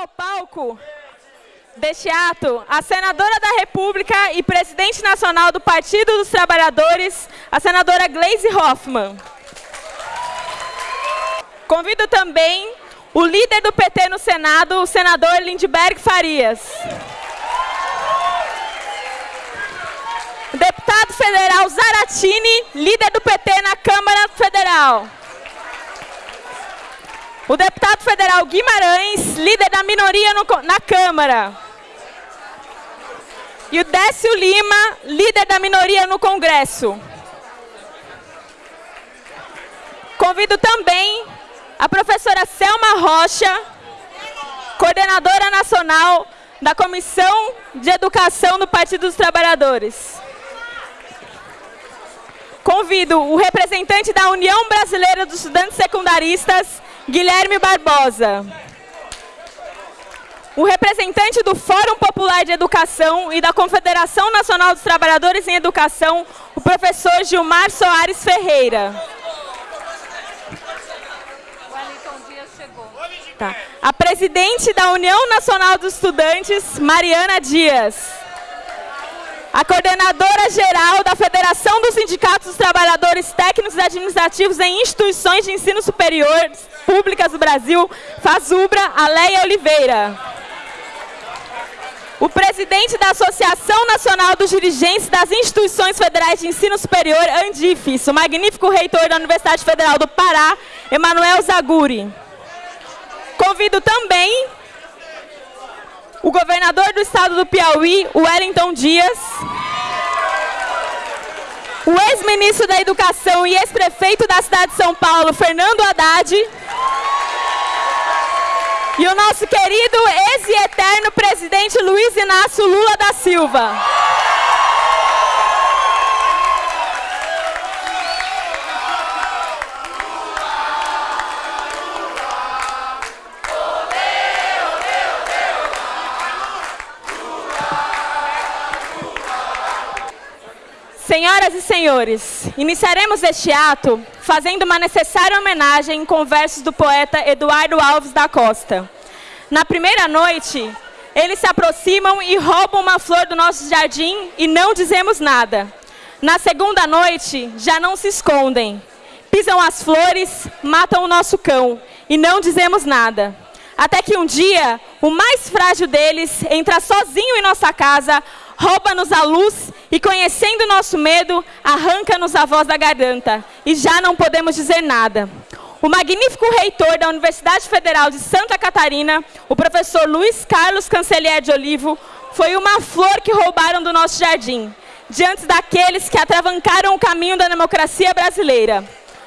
ao palco deste ato a senadora da República e presidente nacional do Partido dos Trabalhadores, a senadora Gleisi Hoffmann. Convido também o líder do PT no Senado, o senador Lindbergh Farias. Deputado federal Zaratini, líder do PT na Câmara Federal. O deputado federal Guimarães, líder da minoria no, na Câmara. E o Décio Lima, líder da minoria no Congresso. Convido também a professora Selma Rocha, coordenadora nacional da Comissão de Educação do Partido dos Trabalhadores. Convido o representante da União Brasileira dos Estudantes Secundaristas, Guilherme Barbosa. O representante do Fórum Popular de Educação e da Confederação Nacional dos Trabalhadores em Educação, o professor Gilmar Soares Ferreira. Tá. A presidente da União Nacional dos Estudantes, Mariana Dias a coordenadora geral da Federação dos Sindicatos dos Trabalhadores Técnicos e Administrativos em Instituições de Ensino Superior Públicas do Brasil, FASUBRA, Aleia Oliveira. O presidente da Associação Nacional dos Dirigentes das Instituições Federais de Ensino Superior, Andifes, o magnífico reitor da Universidade Federal do Pará, Emanuel Zaguri. Convido também o governador do estado do Piauí, Wellington Dias, o ex-ministro da Educação e ex-prefeito da cidade de São Paulo, Fernando Haddad, e o nosso querido ex e eterno presidente Luiz Inácio Lula da Silva. Senhoras e senhores, iniciaremos este ato fazendo uma necessária homenagem com versos do poeta Eduardo Alves da Costa. Na primeira noite, eles se aproximam e roubam uma flor do nosso jardim e não dizemos nada. Na segunda noite, já não se escondem. Pisam as flores, matam o nosso cão e não dizemos nada. Até que um dia, o mais frágil deles entra sozinho em nossa casa, rouba-nos a luz e, conhecendo nosso medo, arranca-nos a voz da garganta. E já não podemos dizer nada. O magnífico reitor da Universidade Federal de Santa Catarina, o professor Luiz Carlos Cancelier de Olivo, foi uma flor que roubaram do nosso jardim, diante daqueles que atravancaram o caminho da democracia brasileira.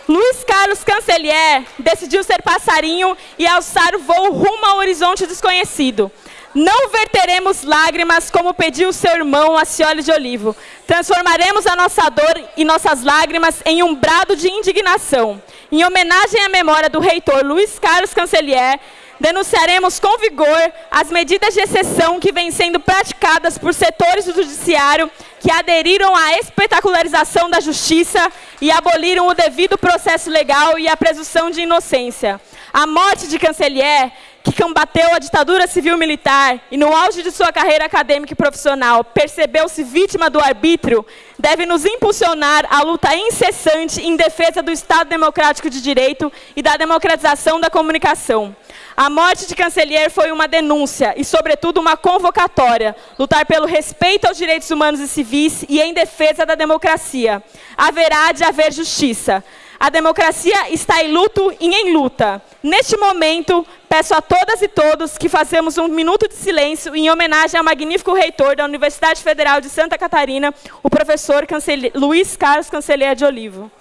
Luiz Carlos Cancelier decidiu ser passarinho e alçar o voo rumo ao horizonte desconhecido. Não verteremos lágrimas como pediu seu irmão Acioli de Olivo. Transformaremos a nossa dor e nossas lágrimas em um brado de indignação. Em homenagem à memória do reitor Luiz Carlos Cancelier, denunciaremos com vigor as medidas de exceção que vêm sendo praticadas por setores do judiciário que aderiram à espetacularização da justiça e aboliram o devido processo legal e a presunção de inocência. A morte de Cancelier que combateu a ditadura civil-militar e no auge de sua carreira acadêmica e profissional percebeu-se vítima do arbítrio, deve nos impulsionar à luta incessante em defesa do Estado Democrático de Direito e da democratização da comunicação. A morte de Cancelier foi uma denúncia e, sobretudo, uma convocatória. Lutar pelo respeito aos direitos humanos e civis e em defesa da democracia. Haverá de haver justiça. A democracia está em luto e em luta. Neste momento, peço a todas e todos que façamos um minuto de silêncio em homenagem ao magnífico reitor da Universidade Federal de Santa Catarina, o professor Luiz Carlos Cancelheira de Olivo.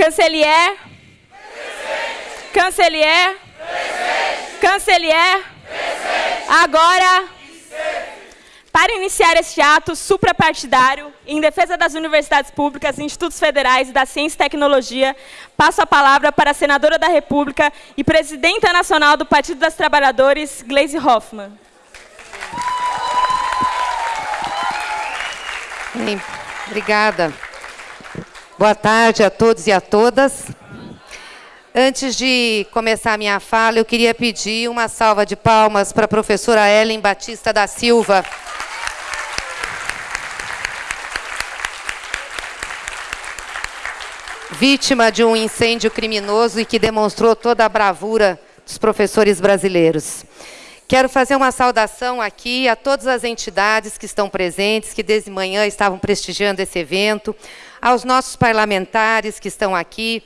Cancelier. Presente. Cancelier. Presente. Cancelier. Presente. Agora. Para iniciar este ato suprapartidário, em defesa das universidades públicas, institutos federais e da ciência e tecnologia, passo a palavra para a senadora da República e presidenta nacional do Partido das Trabalhadores, Gleisi Hoffmann. Obrigada. Boa tarde a todos e a todas. Antes de começar a minha fala, eu queria pedir uma salva de palmas para a professora Ellen Batista da Silva. Vítima de um incêndio criminoso e que demonstrou toda a bravura dos professores brasileiros. Quero fazer uma saudação aqui a todas as entidades que estão presentes, que desde manhã estavam prestigiando esse evento, aos nossos parlamentares que estão aqui,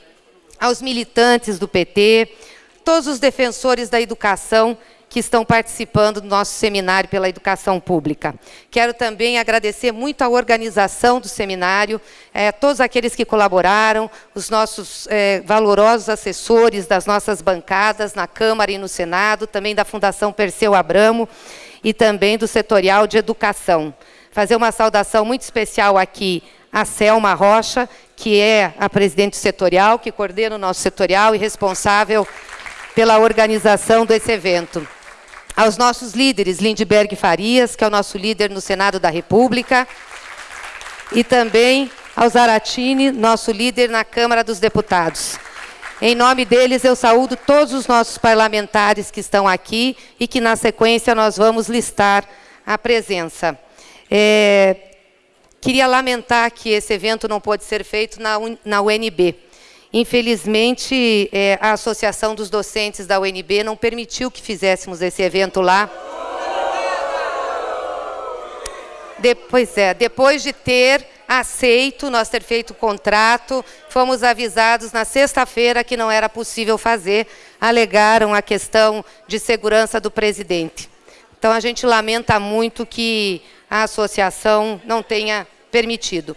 aos militantes do PT, todos os defensores da educação que estão participando do nosso seminário pela educação pública. Quero também agradecer muito a organização do seminário, é, todos aqueles que colaboraram, os nossos é, valorosos assessores das nossas bancadas na Câmara e no Senado, também da Fundação Perseu Abramo e também do Setorial de Educação. Fazer uma saudação muito especial aqui a Selma Rocha, que é a presidente setorial, que coordena o nosso setorial e responsável pela organização desse evento aos nossos líderes, Lindbergh Farias, que é o nosso líder no Senado da República, e também ao Zaratini, nosso líder na Câmara dos Deputados. Em nome deles, eu saúdo todos os nossos parlamentares que estão aqui e que, na sequência, nós vamos listar a presença. É, queria lamentar que esse evento não pôde ser feito na, na UNB. Infelizmente, é, a Associação dos Docentes da UNB não permitiu que fizéssemos esse evento lá. Depois, é, depois de ter aceito, nós ter feito o contrato, fomos avisados na sexta-feira que não era possível fazer, alegaram a questão de segurança do presidente. Então, a gente lamenta muito que a associação não tenha permitido.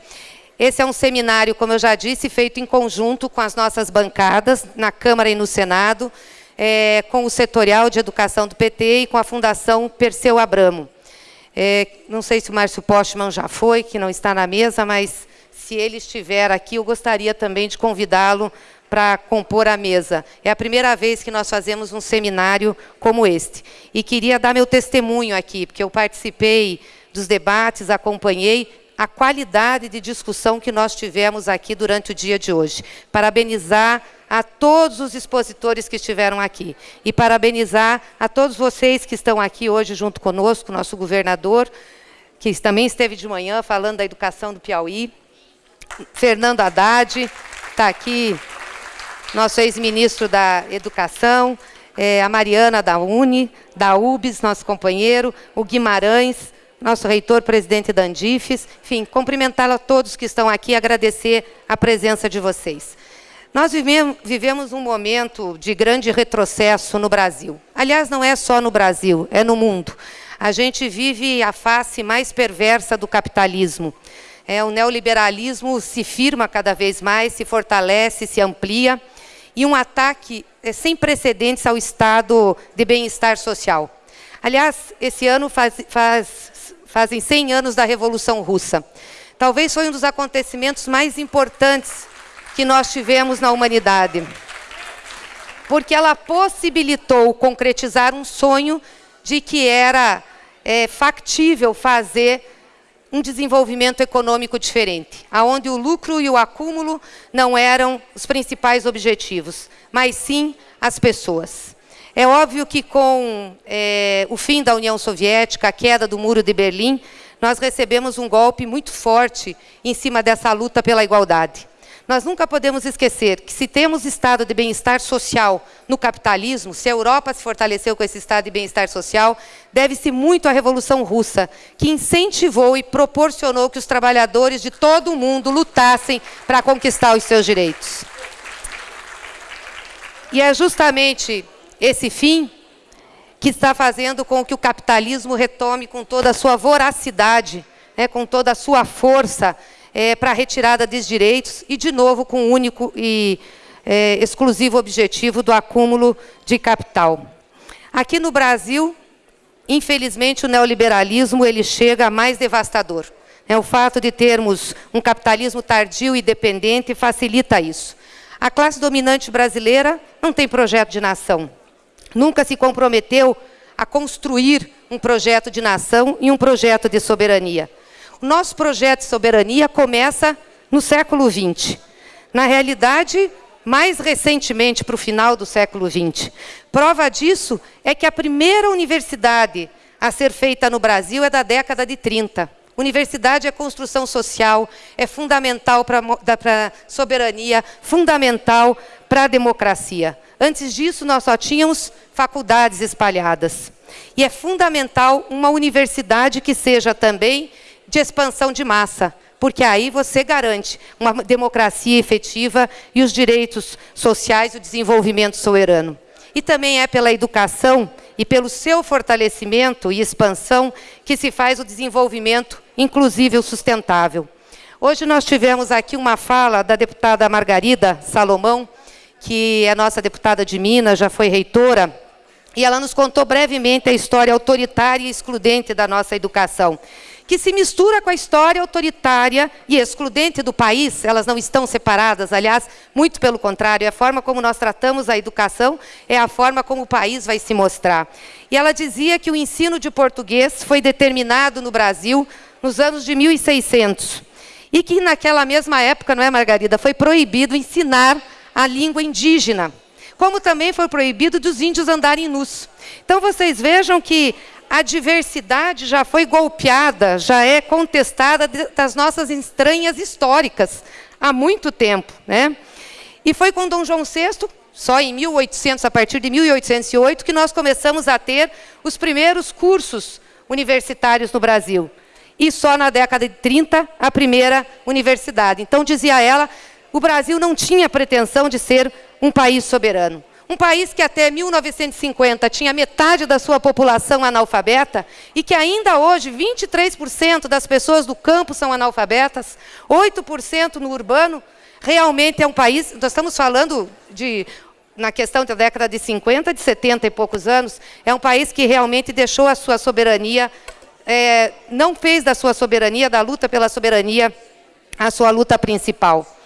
Esse é um seminário, como eu já disse, feito em conjunto com as nossas bancadas, na Câmara e no Senado, é, com o Setorial de Educação do PT e com a Fundação Perseu Abramo. É, não sei se o Márcio Postman já foi, que não está na mesa, mas se ele estiver aqui, eu gostaria também de convidá-lo para compor a mesa. É a primeira vez que nós fazemos um seminário como este. E queria dar meu testemunho aqui, porque eu participei dos debates, acompanhei, a qualidade de discussão que nós tivemos aqui durante o dia de hoje. Parabenizar a todos os expositores que estiveram aqui. E parabenizar a todos vocês que estão aqui hoje junto conosco, nosso governador, que também esteve de manhã falando da educação do Piauí, Fernando Haddad, está aqui, nosso ex-ministro da Educação, é, a Mariana da Uni, da UBS, nosso companheiro, o Guimarães, nosso reitor, presidente da Andifes, enfim, cumprimentá-la a todos que estão aqui e agradecer a presença de vocês. Nós vivemos um momento de grande retrocesso no Brasil. Aliás, não é só no Brasil, é no mundo. A gente vive a face mais perversa do capitalismo. É, o neoliberalismo se firma cada vez mais, se fortalece, se amplia, e um ataque é, sem precedentes ao estado de bem-estar social. Aliás, esse ano faz, faz fazem 100 anos da Revolução Russa. Talvez foi um dos acontecimentos mais importantes que nós tivemos na humanidade. Porque ela possibilitou concretizar um sonho de que era é, factível fazer um desenvolvimento econômico diferente, aonde o lucro e o acúmulo não eram os principais objetivos, mas sim as pessoas. É óbvio que com é, o fim da União Soviética, a queda do Muro de Berlim, nós recebemos um golpe muito forte em cima dessa luta pela igualdade. Nós nunca podemos esquecer que se temos estado de bem-estar social no capitalismo, se a Europa se fortaleceu com esse estado de bem-estar social, deve-se muito à Revolução Russa, que incentivou e proporcionou que os trabalhadores de todo o mundo lutassem para conquistar os seus direitos. E é justamente esse fim que está fazendo com que o capitalismo retome com toda a sua voracidade, né, com toda a sua força é, para a retirada dos direitos e, de novo, com o único e é, exclusivo objetivo do acúmulo de capital. Aqui no Brasil, infelizmente, o neoliberalismo ele chega mais devastador. É o fato de termos um capitalismo tardio e dependente facilita isso. A classe dominante brasileira não tem projeto de nação. Nunca se comprometeu a construir um projeto de nação e um projeto de soberania. O nosso projeto de soberania começa no século XX. Na realidade, mais recentemente, para o final do século XX. Prova disso é que a primeira universidade a ser feita no Brasil é da década de 30. Universidade é construção social, é fundamental para a soberania, fundamental para a democracia. Antes disso, nós só tínhamos faculdades espalhadas. E é fundamental uma universidade que seja também de expansão de massa, porque aí você garante uma democracia efetiva e os direitos sociais e o desenvolvimento soberano. E também é pela educação e pelo seu fortalecimento e expansão que se faz o desenvolvimento inclusive o sustentável. Hoje nós tivemos aqui uma fala da deputada Margarida Salomão, que é nossa deputada de Minas, já foi reitora, e ela nos contou brevemente a história autoritária e excludente da nossa educação, que se mistura com a história autoritária e excludente do país, elas não estão separadas, aliás, muito pelo contrário, é a forma como nós tratamos a educação, é a forma como o país vai se mostrar. E ela dizia que o ensino de português foi determinado no Brasil nos anos de 1600. E que naquela mesma época, não é, Margarida, foi proibido ensinar a língua indígena. Como também foi proibido dos índios andarem nus. Então vocês vejam que a diversidade já foi golpeada, já é contestada das nossas estranhas históricas há muito tempo. Né? E foi com Dom João VI, só em 1800, a partir de 1808, que nós começamos a ter os primeiros cursos universitários no Brasil e só na década de 30 a primeira universidade. Então, dizia ela, o Brasil não tinha pretensão de ser um país soberano. Um país que até 1950 tinha metade da sua população analfabeta e que ainda hoje 23% das pessoas do campo são analfabetas, 8% no urbano, realmente é um país, nós estamos falando de na questão da década de 50, de 70 e poucos anos, é um país que realmente deixou a sua soberania é, não fez da sua soberania, da luta pela soberania, a sua luta principal.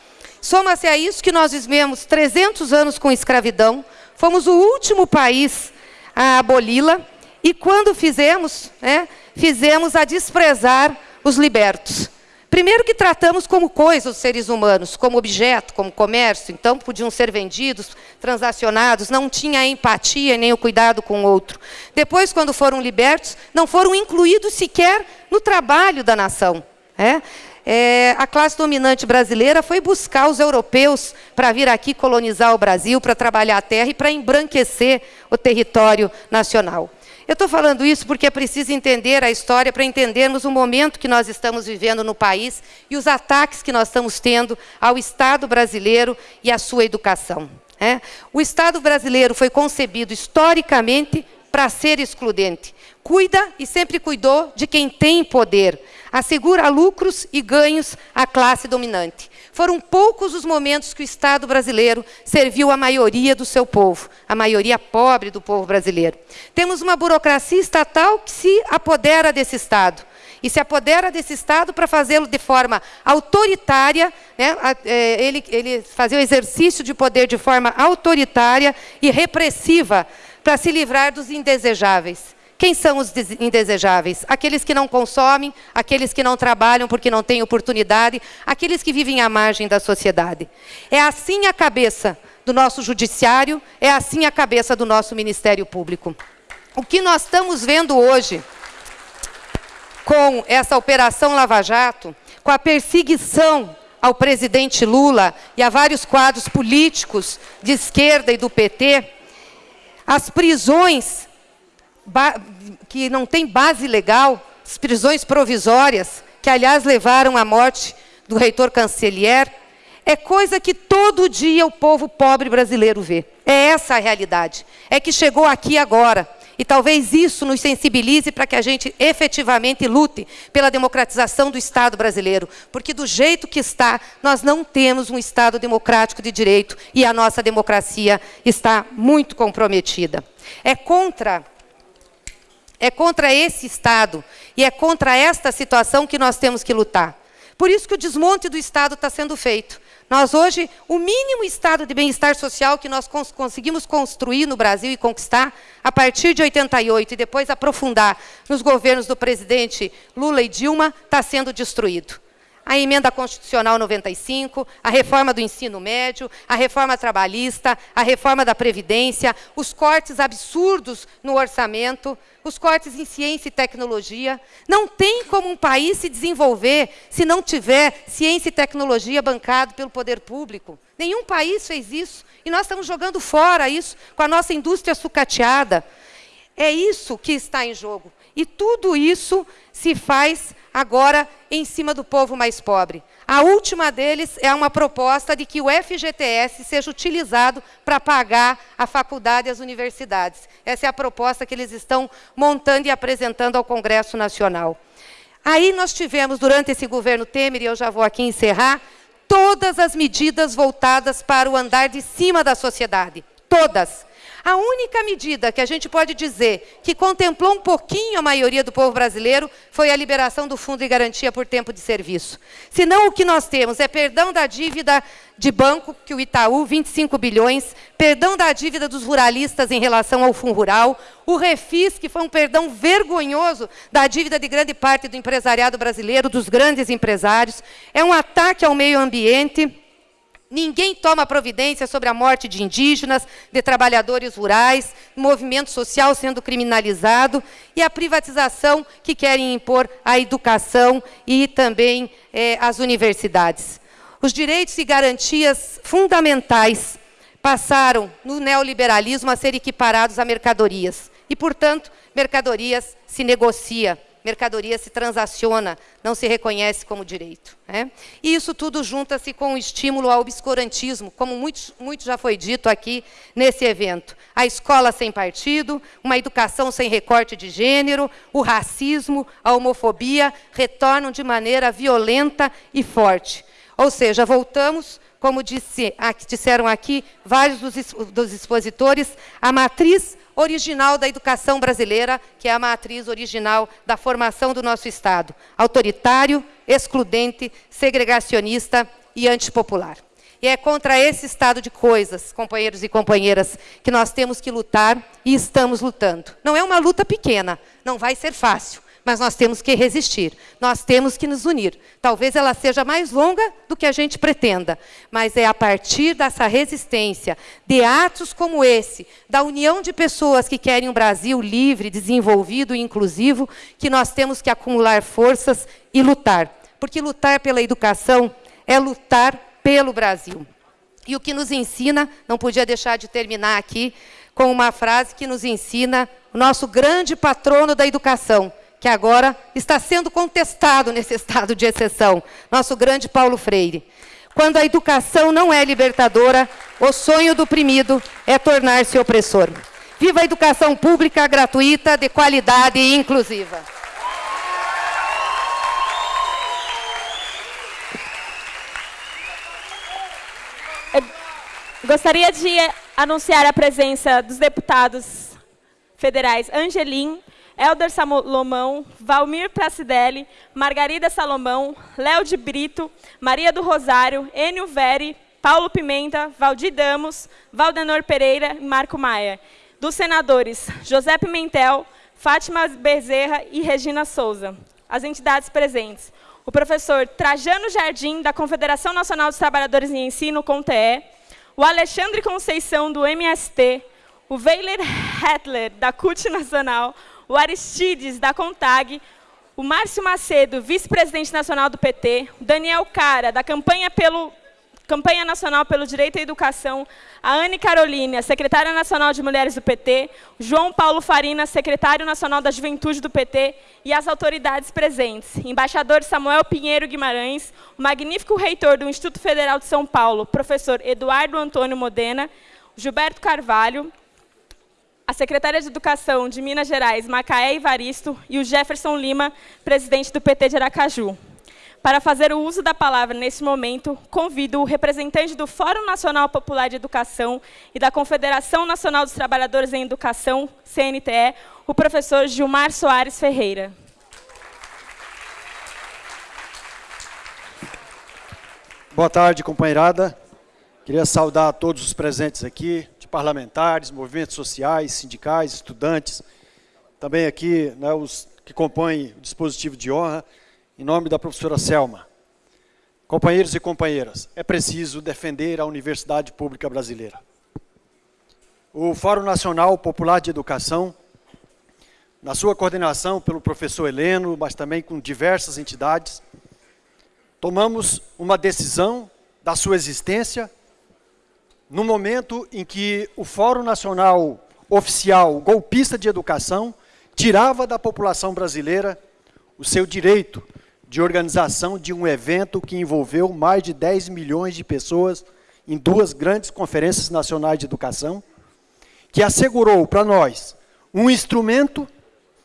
Soma-se a isso que nós vivemos 300 anos com escravidão, fomos o último país a aboli-la, e quando fizemos, né, fizemos a desprezar os libertos. Primeiro que tratamos como coisa os seres humanos, como objeto, como comércio, então podiam ser vendidos, transacionados, não tinha empatia nem o cuidado com o outro. Depois, quando foram libertos, não foram incluídos sequer no trabalho da nação. É? É, a classe dominante brasileira foi buscar os europeus para vir aqui colonizar o Brasil, para trabalhar a terra e para embranquecer o território nacional. Eu estou falando isso porque é preciso entender a história para entendermos o momento que nós estamos vivendo no país e os ataques que nós estamos tendo ao Estado brasileiro e à sua educação. É? O Estado brasileiro foi concebido historicamente para ser excludente. Cuida e sempre cuidou de quem tem poder. Assegura lucros e ganhos à classe dominante. Foram poucos os momentos que o Estado brasileiro serviu a maioria do seu povo, a maioria pobre do povo brasileiro. Temos uma burocracia estatal que se apodera desse Estado. E se apodera desse Estado para fazê-lo de forma autoritária, né, é, ele, ele fazer o exercício de poder de forma autoritária e repressiva para se livrar dos indesejáveis. Quem são os indesejáveis? Aqueles que não consomem, aqueles que não trabalham porque não têm oportunidade, aqueles que vivem à margem da sociedade. É assim a cabeça do nosso judiciário, é assim a cabeça do nosso Ministério Público. O que nós estamos vendo hoje com essa operação Lava Jato, com a perseguição ao presidente Lula e a vários quadros políticos de esquerda e do PT, as prisões que não tem base legal, as prisões provisórias, que aliás levaram à morte do reitor Cancelier, é coisa que todo dia o povo pobre brasileiro vê. É essa a realidade. É que chegou aqui agora. E talvez isso nos sensibilize para que a gente efetivamente lute pela democratização do Estado brasileiro. Porque do jeito que está, nós não temos um Estado democrático de direito e a nossa democracia está muito comprometida. É contra É contra esse Estado e é contra esta situação que nós temos que lutar. Por isso que o desmonte do Estado está sendo feito. Nós hoje, o mínimo estado de bem-estar social que nós cons conseguimos construir no Brasil e conquistar a partir de 88 e depois aprofundar nos governos do presidente Lula e Dilma, está sendo destruído a emenda constitucional 95, a reforma do ensino médio, a reforma trabalhista, a reforma da Previdência, os cortes absurdos no orçamento, os cortes em ciência e tecnologia. Não tem como um país se desenvolver se não tiver ciência e tecnologia bancado pelo poder público. Nenhum país fez isso. E nós estamos jogando fora isso com a nossa indústria sucateada. É isso que está em jogo. E tudo isso se faz agora em cima do povo mais pobre. A última deles é uma proposta de que o FGTS seja utilizado para pagar a faculdade e as universidades. Essa é a proposta que eles estão montando e apresentando ao Congresso Nacional. Aí nós tivemos, durante esse governo Temer, e eu já vou aqui encerrar, todas as medidas voltadas para o andar de cima da sociedade. Todas. A única medida que a gente pode dizer que contemplou um pouquinho a maioria do povo brasileiro foi a liberação do Fundo de Garantia por Tempo de Serviço. Senão, o que nós temos é perdão da dívida de banco, que o Itaú, 25 bilhões, perdão da dívida dos ruralistas em relação ao Fundo Rural, o Refis, que foi um perdão vergonhoso da dívida de grande parte do empresariado brasileiro, dos grandes empresários, é um ataque ao meio ambiente, Ninguém toma providência sobre a morte de indígenas, de trabalhadores rurais, movimento social sendo criminalizado e a privatização que querem impor à educação e também é, às universidades. Os direitos e garantias fundamentais passaram, no neoliberalismo, a ser equiparados a mercadorias. E, portanto, mercadorias se negocia mercadoria se transaciona, não se reconhece como direito. Né? E isso tudo junta-se com o estímulo ao obscurantismo, como muito, muito já foi dito aqui nesse evento. A escola sem partido, uma educação sem recorte de gênero, o racismo, a homofobia retornam de maneira violenta e forte. Ou seja, voltamos como disse, disseram aqui vários dos, dos expositores, à matriz original da educação brasileira, que é a matriz original da formação do nosso Estado. Autoritário, excludente, segregacionista e antipopular. E é contra esse estado de coisas, companheiros e companheiras, que nós temos que lutar e estamos lutando. Não é uma luta pequena, não vai ser fácil mas nós temos que resistir, nós temos que nos unir. Talvez ela seja mais longa do que a gente pretenda, mas é a partir dessa resistência, de atos como esse, da união de pessoas que querem um Brasil livre, desenvolvido e inclusivo, que nós temos que acumular forças e lutar. Porque lutar pela educação é lutar pelo Brasil. E o que nos ensina, não podia deixar de terminar aqui, com uma frase que nos ensina o nosso grande patrono da educação, que agora está sendo contestado nesse estado de exceção, nosso grande Paulo Freire. Quando a educação não é libertadora, o sonho do oprimido é tornar-se opressor. Viva a educação pública, gratuita, de qualidade e inclusiva. gostaria de anunciar a presença dos deputados federais Angelim, Helder Salomão, Valmir Pracidelli, Margarida Salomão, Léo de Brito, Maria do Rosário, Enio Veri, Paulo Pimenta, Valdir Damos, Valdenor Pereira e Marco Maia. Dos senadores José Pimentel, Fátima Bezerra e Regina Souza. As entidades presentes. O professor Trajano Jardim, da Confederação Nacional dos Trabalhadores em Ensino, CONTE, o Alexandre Conceição, do MST, o Weiler Hetler, da CUT Nacional, o Aristides, da CONTAG, o Márcio Macedo, vice-presidente nacional do PT, o Daniel Cara, da campanha, pelo, campanha Nacional pelo Direito à Educação, a Anne Carolina, secretária nacional de Mulheres do PT, o João Paulo Farina, secretário nacional da Juventude do PT, e as autoridades presentes, embaixador Samuel Pinheiro Guimarães, o magnífico reitor do Instituto Federal de São Paulo, professor Eduardo Antônio Modena, Gilberto Carvalho, a secretária de Educação de Minas Gerais, Macaé Ivaristo, e o Jefferson Lima, presidente do PT de Aracaju. Para fazer o uso da palavra nesse momento, convido o representante do Fórum Nacional Popular de Educação e da Confederação Nacional dos Trabalhadores em Educação, CNTE, o professor Gilmar Soares Ferreira. Boa tarde, companheirada. Queria saudar todos os presentes aqui, parlamentares, movimentos sociais, sindicais, estudantes, também aqui né, os que compõem o dispositivo de honra, em nome da professora Selma. Companheiros e companheiras, é preciso defender a Universidade Pública Brasileira. O Fórum Nacional Popular de Educação, na sua coordenação pelo professor Heleno, mas também com diversas entidades, tomamos uma decisão da sua existência no momento em que o Fórum Nacional Oficial Golpista de Educação tirava da população brasileira o seu direito de organização de um evento que envolveu mais de 10 milhões de pessoas em duas grandes conferências nacionais de educação, que assegurou para nós um instrumento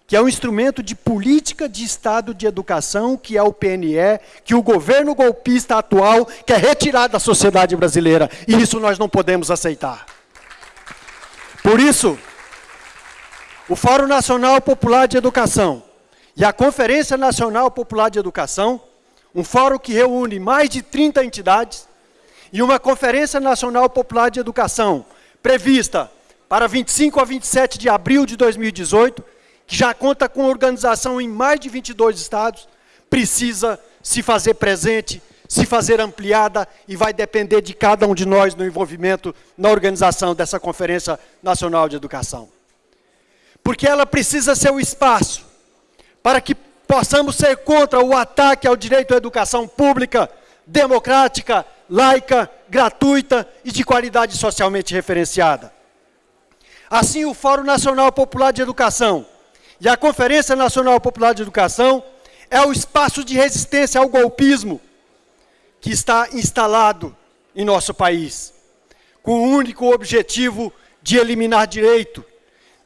que é um instrumento de política de Estado de educação, que é o PNE, que o governo golpista atual quer retirar da sociedade brasileira. E isso nós não podemos aceitar. Por isso, o Fórum Nacional Popular de Educação e a Conferência Nacional Popular de Educação, um fórum que reúne mais de 30 entidades, e uma Conferência Nacional Popular de Educação, prevista para 25 a 27 de abril de 2018, que já conta com organização em mais de 22 estados, precisa se fazer presente, se fazer ampliada e vai depender de cada um de nós no envolvimento na organização dessa Conferência Nacional de Educação. Porque ela precisa ser o espaço para que possamos ser contra o ataque ao direito à educação pública, democrática, laica, gratuita e de qualidade socialmente referenciada. Assim, o Fórum Nacional Popular de Educação e a Conferência Nacional Popular de Educação é o espaço de resistência ao golpismo que está instalado em nosso país, com o único objetivo de eliminar direito,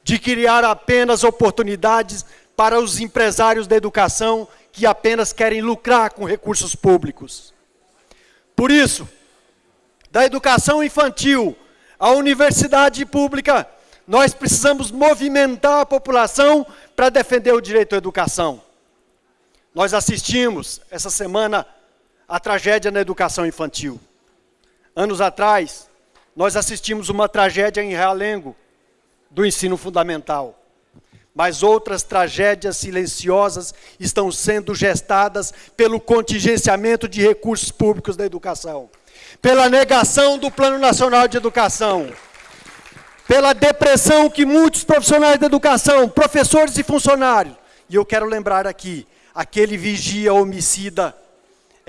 de criar apenas oportunidades para os empresários da educação que apenas querem lucrar com recursos públicos. Por isso, da educação infantil à universidade pública, nós precisamos movimentar a população para defender o direito à educação. Nós assistimos essa semana a tragédia na educação infantil. Anos atrás, nós assistimos uma tragédia em Realengo, do ensino fundamental. Mas outras tragédias silenciosas estão sendo gestadas pelo contingenciamento de recursos públicos da educação, pela negação do Plano Nacional de Educação, pela depressão que muitos profissionais da educação, professores e funcionários, e eu quero lembrar aqui, aquele vigia homicida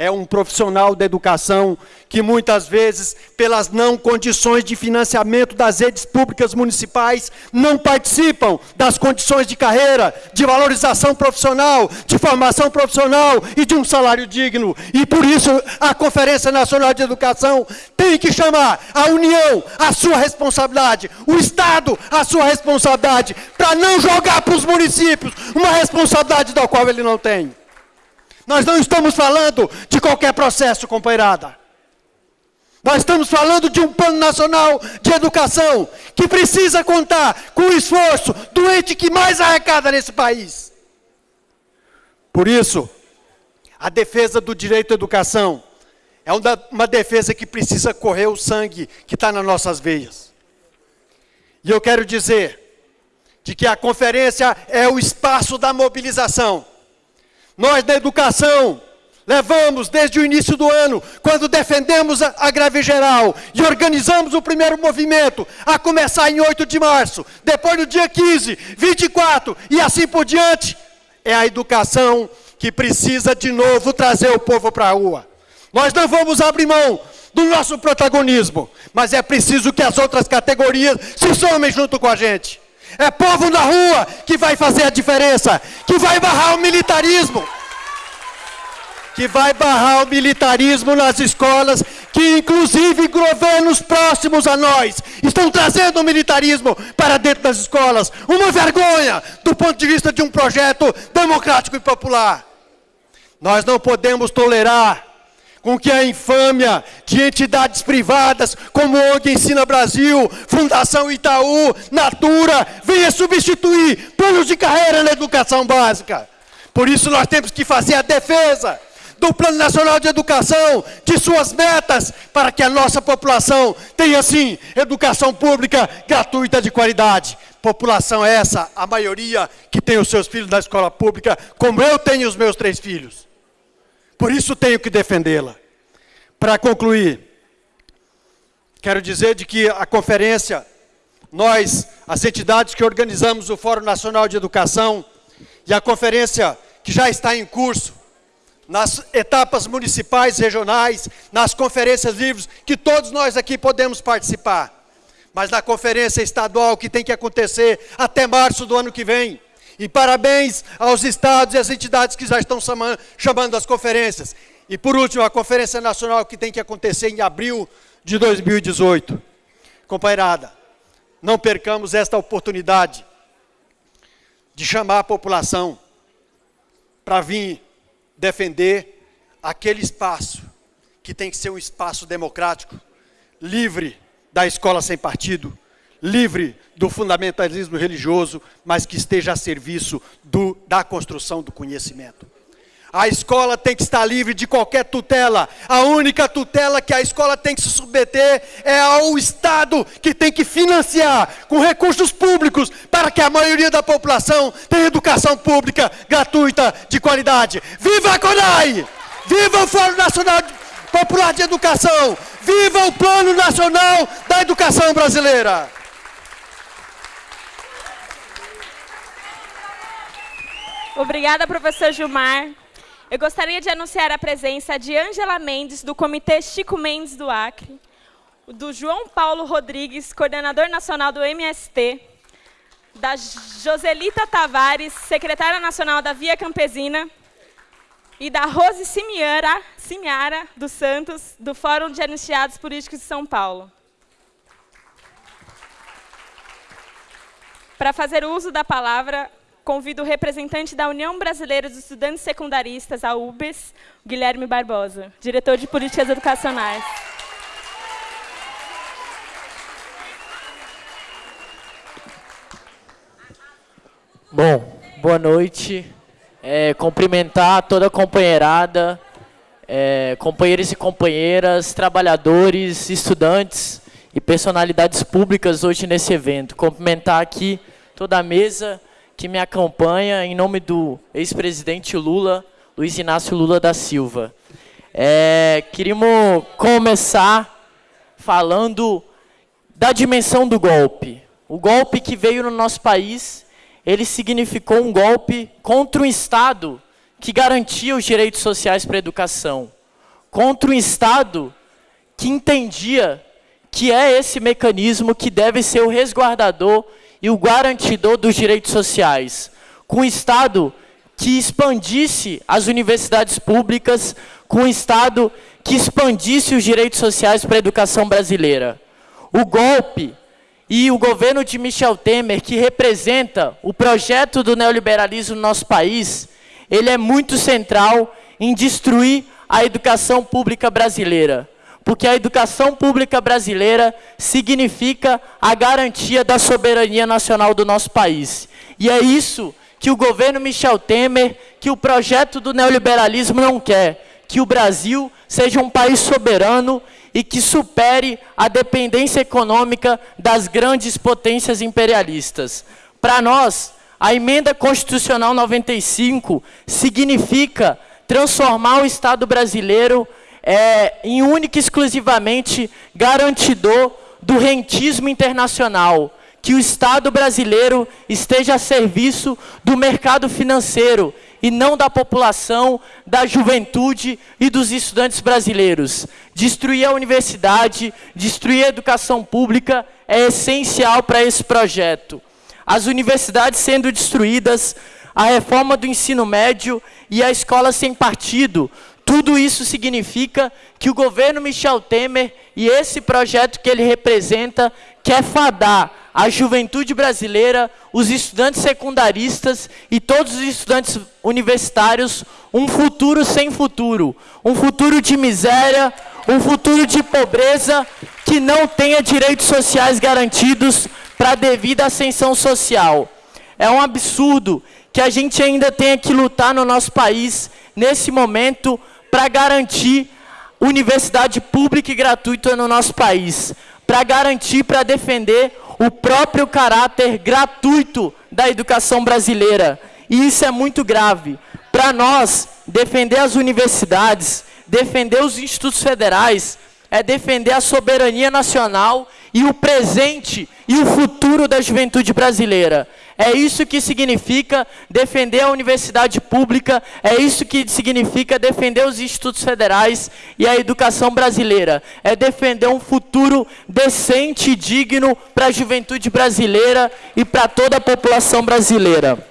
é um profissional da educação que muitas vezes, pelas não condições de financiamento das redes públicas municipais, não participam das condições de carreira, de valorização profissional, de formação profissional e de um salário digno. E por isso a Conferência Nacional de Educação tem que chamar a União a sua responsabilidade, o Estado a sua responsabilidade, para não jogar para os municípios uma responsabilidade da qual ele não tem. Nós não estamos falando de qualquer processo, companheirada. Nós estamos falando de um plano nacional de educação que precisa contar com o esforço do ente que mais arrecada nesse país. Por isso, a defesa do direito à educação é uma defesa que precisa correr o sangue que está nas nossas veias. E eu quero dizer de que a conferência é o espaço da mobilização nós da educação levamos desde o início do ano, quando defendemos a, a greve geral e organizamos o primeiro movimento, a começar em 8 de março, depois no dia 15, 24 e assim por diante, é a educação que precisa de novo trazer o povo para a rua. Nós não vamos abrir mão do nosso protagonismo, mas é preciso que as outras categorias se somem junto com a gente. É povo na rua que vai fazer a diferença, que vai barrar o militarismo. Que vai barrar o militarismo nas escolas, que inclusive governos próximos a nós estão trazendo o militarismo para dentro das escolas. Uma vergonha do ponto de vista de um projeto democrático e popular. Nós não podemos tolerar com que a infâmia de entidades privadas como ONG Ensina Brasil, Fundação Itaú, Natura, venha substituir planos de carreira na educação básica. Por isso nós temos que fazer a defesa do Plano Nacional de Educação, de suas metas, para que a nossa população tenha, sim, educação pública gratuita de qualidade. População essa, a maioria que tem os seus filhos na escola pública, como eu tenho os meus três filhos. Por isso tenho que defendê-la. Para concluir, quero dizer de que a conferência, nós, as entidades que organizamos o Fórum Nacional de Educação e a conferência que já está em curso, nas etapas municipais, regionais, nas conferências livres, que todos nós aqui podemos participar. Mas na conferência estadual que tem que acontecer até março do ano que vem, e parabéns aos estados e às entidades que já estão chamando as conferências. E por último, a Conferência Nacional que tem que acontecer em abril de 2018. Companheirada, não percamos esta oportunidade de chamar a população para vir defender aquele espaço que tem que ser um espaço democrático, livre da escola sem partido, livre do fundamentalismo religioso, mas que esteja a serviço do, da construção do conhecimento. A escola tem que estar livre de qualquer tutela. A única tutela que a escola tem que se submeter é ao Estado, que tem que financiar com recursos públicos para que a maioria da população tenha educação pública gratuita de qualidade. Viva a CONAI! Viva o Fórum Nacional Popular de Educação! Viva o Plano Nacional da Educação Brasileira! Obrigada, professor Gilmar. Eu gostaria de anunciar a presença de Ângela Mendes, do Comitê Chico Mendes do Acre, do João Paulo Rodrigues, coordenador nacional do MST, da Joselita Tavares, secretária nacional da Via Campesina, e da Rose Simiara, Simiara dos Santos, do Fórum de Anistiados Políticos de São Paulo. Para fazer uso da palavra, convido o representante da União Brasileira dos Estudantes Secundaristas, a UBS, Guilherme Barbosa, diretor de Políticas Educacionais. Bom, boa noite. É, cumprimentar toda a companheirada, é, companheiros e companheiras, trabalhadores, estudantes e personalidades públicas hoje nesse evento. Cumprimentar aqui toda a mesa que me acompanha em nome do ex-presidente Lula, Luiz Inácio Lula da Silva. É, queríamos começar falando da dimensão do golpe. O golpe que veio no nosso país, ele significou um golpe contra um Estado que garantia os direitos sociais para a educação, contra um Estado que entendia que é esse mecanismo que deve ser o resguardador e o garantidor dos direitos sociais, com um Estado que expandisse as universidades públicas, com um Estado que expandisse os direitos sociais para a educação brasileira. O golpe e o governo de Michel Temer, que representa o projeto do neoliberalismo no nosso país, ele é muito central em destruir a educação pública brasileira porque a educação pública brasileira significa a garantia da soberania nacional do nosso país. E é isso que o governo Michel Temer, que o projeto do neoliberalismo não quer, que o Brasil seja um país soberano e que supere a dependência econômica das grandes potências imperialistas. Para nós, a emenda constitucional 95 significa transformar o Estado brasileiro é, em única e exclusivamente garantidor do rentismo internacional, que o Estado brasileiro esteja a serviço do mercado financeiro e não da população, da juventude e dos estudantes brasileiros. Destruir a universidade, destruir a educação pública é essencial para esse projeto. As universidades sendo destruídas, a reforma do ensino médio e a escola sem partido tudo isso significa que o governo Michel Temer e esse projeto que ele representa quer fadar a juventude brasileira, os estudantes secundaristas e todos os estudantes universitários um futuro sem futuro, um futuro de miséria, um futuro de pobreza que não tenha direitos sociais garantidos para a devida ascensão social. É um absurdo que a gente ainda tenha que lutar no nosso país, nesse momento, para garantir universidade pública e gratuita no nosso país, para garantir, para defender o próprio caráter gratuito da educação brasileira. E isso é muito grave. Para nós, defender as universidades, defender os institutos federais, é defender a soberania nacional e o presente e o futuro da juventude brasileira. É isso que significa defender a universidade pública, é isso que significa defender os institutos federais e a educação brasileira. É defender um futuro decente e digno para a juventude brasileira e para toda a população brasileira.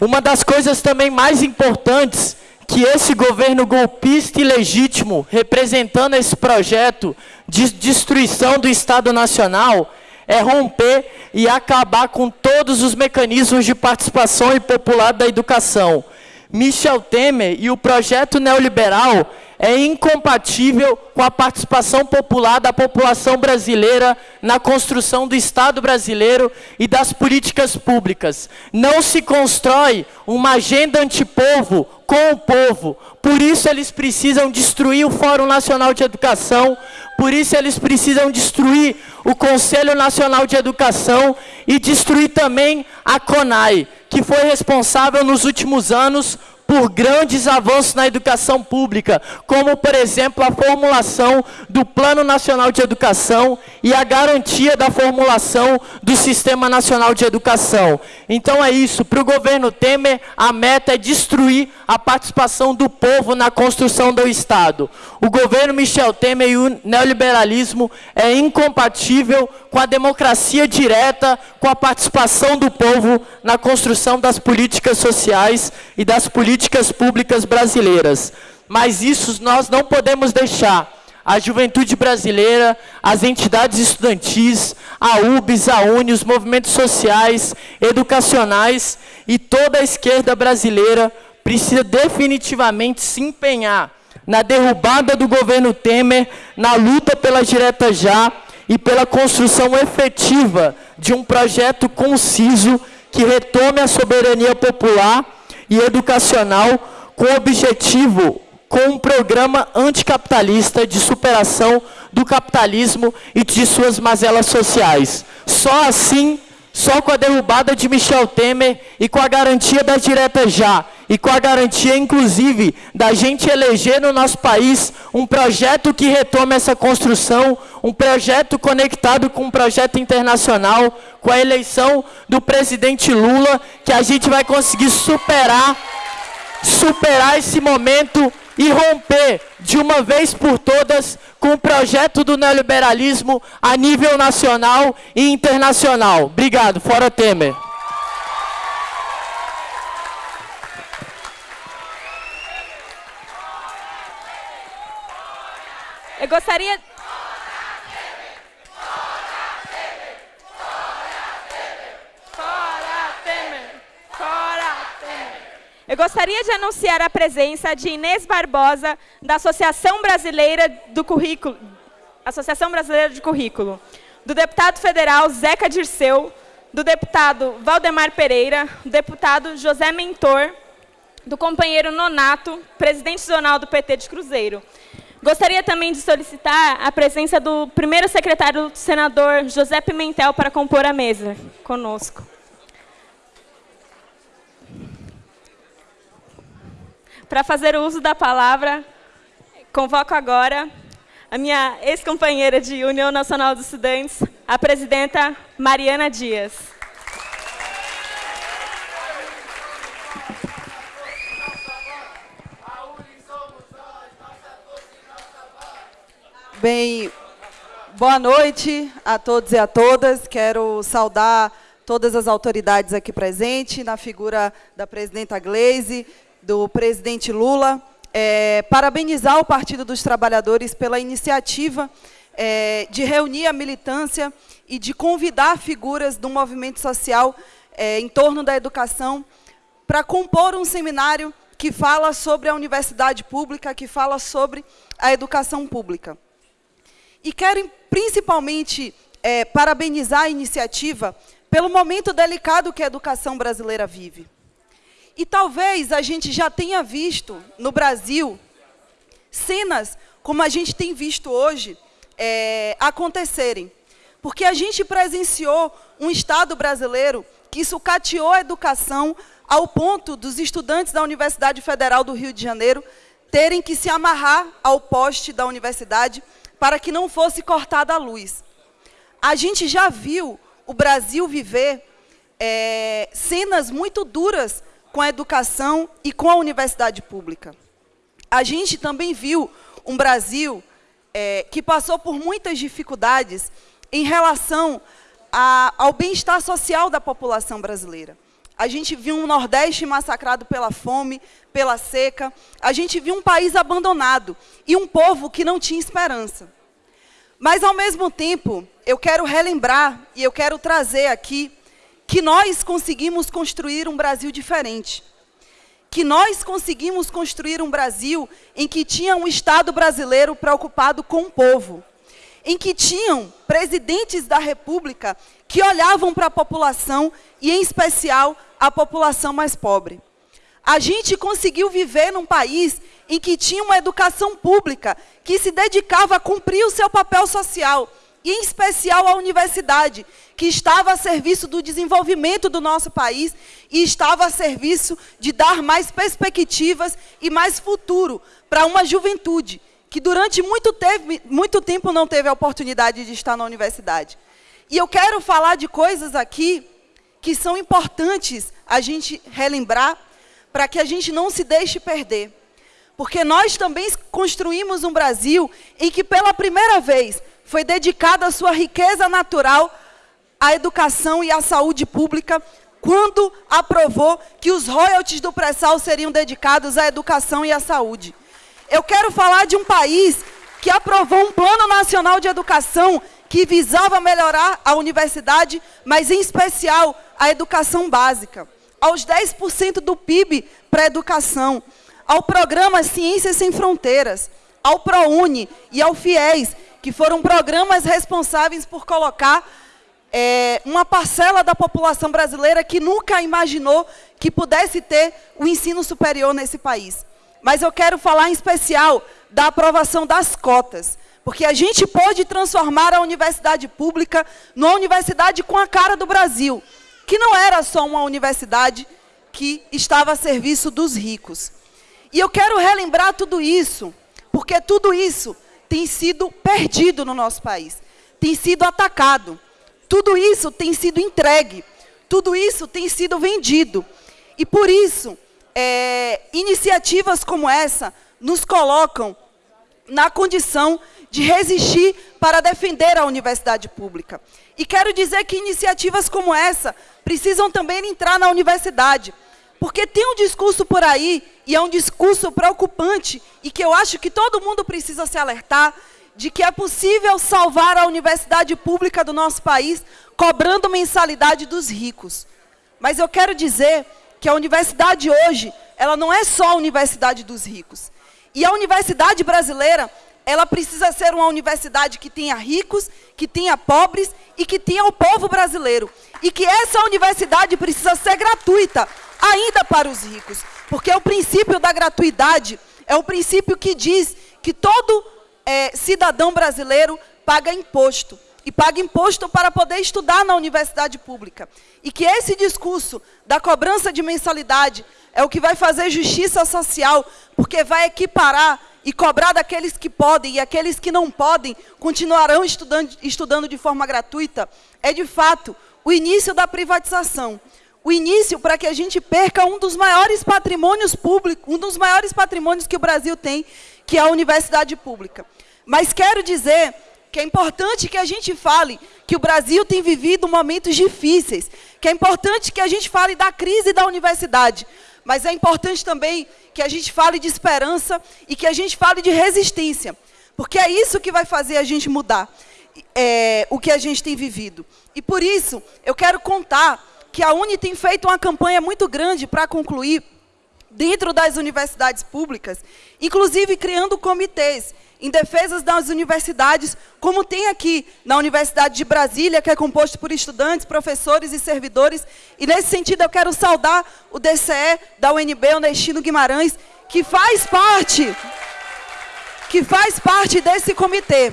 Uma das coisas também mais importantes que esse governo golpista e legítimo, representando esse projeto de destruição do Estado Nacional, é romper e acabar com todos os mecanismos de participação e popular da educação. Michel Temer e o projeto neoliberal é incompatível com a participação popular da população brasileira na construção do Estado brasileiro e das políticas públicas. Não se constrói uma agenda antipovo com o povo. Por isso eles precisam destruir o Fórum Nacional de Educação, por isso eles precisam destruir o Conselho Nacional de Educação e destruir também a CONAI, que foi responsável nos últimos anos por grandes avanços na educação pública, como, por exemplo, a formulação do Plano Nacional de Educação e a garantia da formulação do Sistema Nacional de Educação. Então é isso, para o governo Temer, a meta é destruir a participação do povo na construção do Estado. O governo Michel Temer e o neoliberalismo é incompatível com a democracia direta, com a participação do povo na construção das políticas sociais e das políticas públicas brasileiras. Mas isso nós não podemos deixar a juventude brasileira, as entidades estudantis, a UBS, a UNE, os movimentos sociais, educacionais e toda a esquerda brasileira precisa definitivamente se empenhar na derrubada do governo Temer, na luta pela direta já e pela construção efetiva de um projeto conciso que retome a soberania popular e educacional com objetivo, com um programa anticapitalista de superação do capitalismo e de suas mazelas sociais. Só assim só com a derrubada de Michel Temer e com a garantia das diretas já, e com a garantia, inclusive, da gente eleger no nosso país um projeto que retome essa construção, um projeto conectado com um projeto internacional, com a eleição do presidente Lula, que a gente vai conseguir superar, superar esse momento e romper de uma vez por todas com o projeto do neoliberalismo a nível nacional e internacional. Obrigado. Fora Temer. Eu gostaria Eu gostaria de anunciar a presença de Inês Barbosa, da Associação Brasileira do Currículo, Associação Brasileira de Currículo, do deputado federal Zeca Dirceu, do deputado Valdemar Pereira, do deputado José Mentor, do companheiro Nonato, presidente zonal do PT de Cruzeiro. Gostaria também de solicitar a presença do primeiro secretário do senador José Pimentel para compor a mesa conosco. Para fazer uso da palavra, convoco agora a minha ex-companheira de União Nacional dos Estudantes, a presidenta Mariana Dias. Bem, boa noite a todos e a todas. Quero saudar todas as autoridades aqui presentes, na figura da presidenta Gleise, do presidente Lula, é, parabenizar o Partido dos Trabalhadores pela iniciativa é, de reunir a militância e de convidar figuras do movimento social é, em torno da educação para compor um seminário que fala sobre a universidade pública, que fala sobre a educação pública. E quero principalmente é, parabenizar a iniciativa pelo momento delicado que a educação brasileira vive. E talvez a gente já tenha visto no Brasil cenas como a gente tem visto hoje é, acontecerem. Porque a gente presenciou um Estado brasileiro que sucateou a educação ao ponto dos estudantes da Universidade Federal do Rio de Janeiro terem que se amarrar ao poste da universidade para que não fosse cortada a luz. A gente já viu o Brasil viver é, cenas muito duras com a educação e com a universidade pública. A gente também viu um Brasil é, que passou por muitas dificuldades em relação a, ao bem-estar social da população brasileira. A gente viu um Nordeste massacrado pela fome, pela seca. A gente viu um país abandonado e um povo que não tinha esperança. Mas, ao mesmo tempo, eu quero relembrar e eu quero trazer aqui que nós conseguimos construir um Brasil diferente. Que nós conseguimos construir um Brasil em que tinha um Estado brasileiro preocupado com o povo. Em que tinham presidentes da República que olhavam para a população e, em especial, a população mais pobre. A gente conseguiu viver num país em que tinha uma educação pública que se dedicava a cumprir o seu papel social, em especial a universidade, que estava a serviço do desenvolvimento do nosso país e estava a serviço de dar mais perspectivas e mais futuro para uma juventude que durante muito, teve, muito tempo não teve a oportunidade de estar na universidade. E eu quero falar de coisas aqui que são importantes a gente relembrar para que a gente não se deixe perder. Porque nós também construímos um Brasil em que, pela primeira vez, foi dedicada a sua riqueza natural à educação e à saúde pública, quando aprovou que os royalties do pré-sal seriam dedicados à educação e à saúde. Eu quero falar de um país que aprovou um plano nacional de educação que visava melhorar a universidade, mas em especial a educação básica, aos 10% do PIB para a educação ao programa Ciências Sem Fronteiras, ao ProUni e ao FIES, que foram programas responsáveis por colocar é, uma parcela da população brasileira que nunca imaginou que pudesse ter o ensino superior nesse país. Mas eu quero falar em especial da aprovação das cotas, porque a gente pode transformar a universidade pública numa universidade com a cara do Brasil, que não era só uma universidade que estava a serviço dos ricos. E eu quero relembrar tudo isso, porque tudo isso tem sido perdido no nosso país, tem sido atacado, tudo isso tem sido entregue, tudo isso tem sido vendido. E por isso, é, iniciativas como essa nos colocam na condição de resistir para defender a universidade pública. E quero dizer que iniciativas como essa precisam também entrar na universidade, porque tem um discurso por aí, e é um discurso preocupante, e que eu acho que todo mundo precisa se alertar, de que é possível salvar a universidade pública do nosso país cobrando mensalidade dos ricos. Mas eu quero dizer que a universidade hoje, ela não é só a universidade dos ricos. E a universidade brasileira, ela precisa ser uma universidade que tenha ricos, que tenha pobres e que tenha o povo brasileiro. E que essa universidade precisa ser gratuita, ainda para os ricos. Porque o princípio da gratuidade é o princípio que diz que todo é, cidadão brasileiro paga imposto. E paga imposto para poder estudar na universidade pública. E que esse discurso da cobrança de mensalidade é o que vai fazer justiça social, porque vai equiparar e cobrar daqueles que podem e aqueles que não podem continuarão estudando, estudando de forma gratuita, é de fato o início da privatização o início para que a gente perca um dos maiores patrimônios públicos, um dos maiores patrimônios que o Brasil tem, que é a universidade pública. Mas quero dizer que é importante que a gente fale que o Brasil tem vivido momentos difíceis, que é importante que a gente fale da crise da universidade, mas é importante também que a gente fale de esperança e que a gente fale de resistência. Porque é isso que vai fazer a gente mudar é, o que a gente tem vivido. E por isso, eu quero contar que a Uni tem feito uma campanha muito grande para concluir dentro das universidades públicas, inclusive criando comitês em defesa das universidades, como tem aqui na Universidade de Brasília, que é composto por estudantes, professores e servidores. E, nesse sentido, eu quero saudar o DCE da UNB, o Nestino Guimarães, que faz parte, que faz parte desse comitê.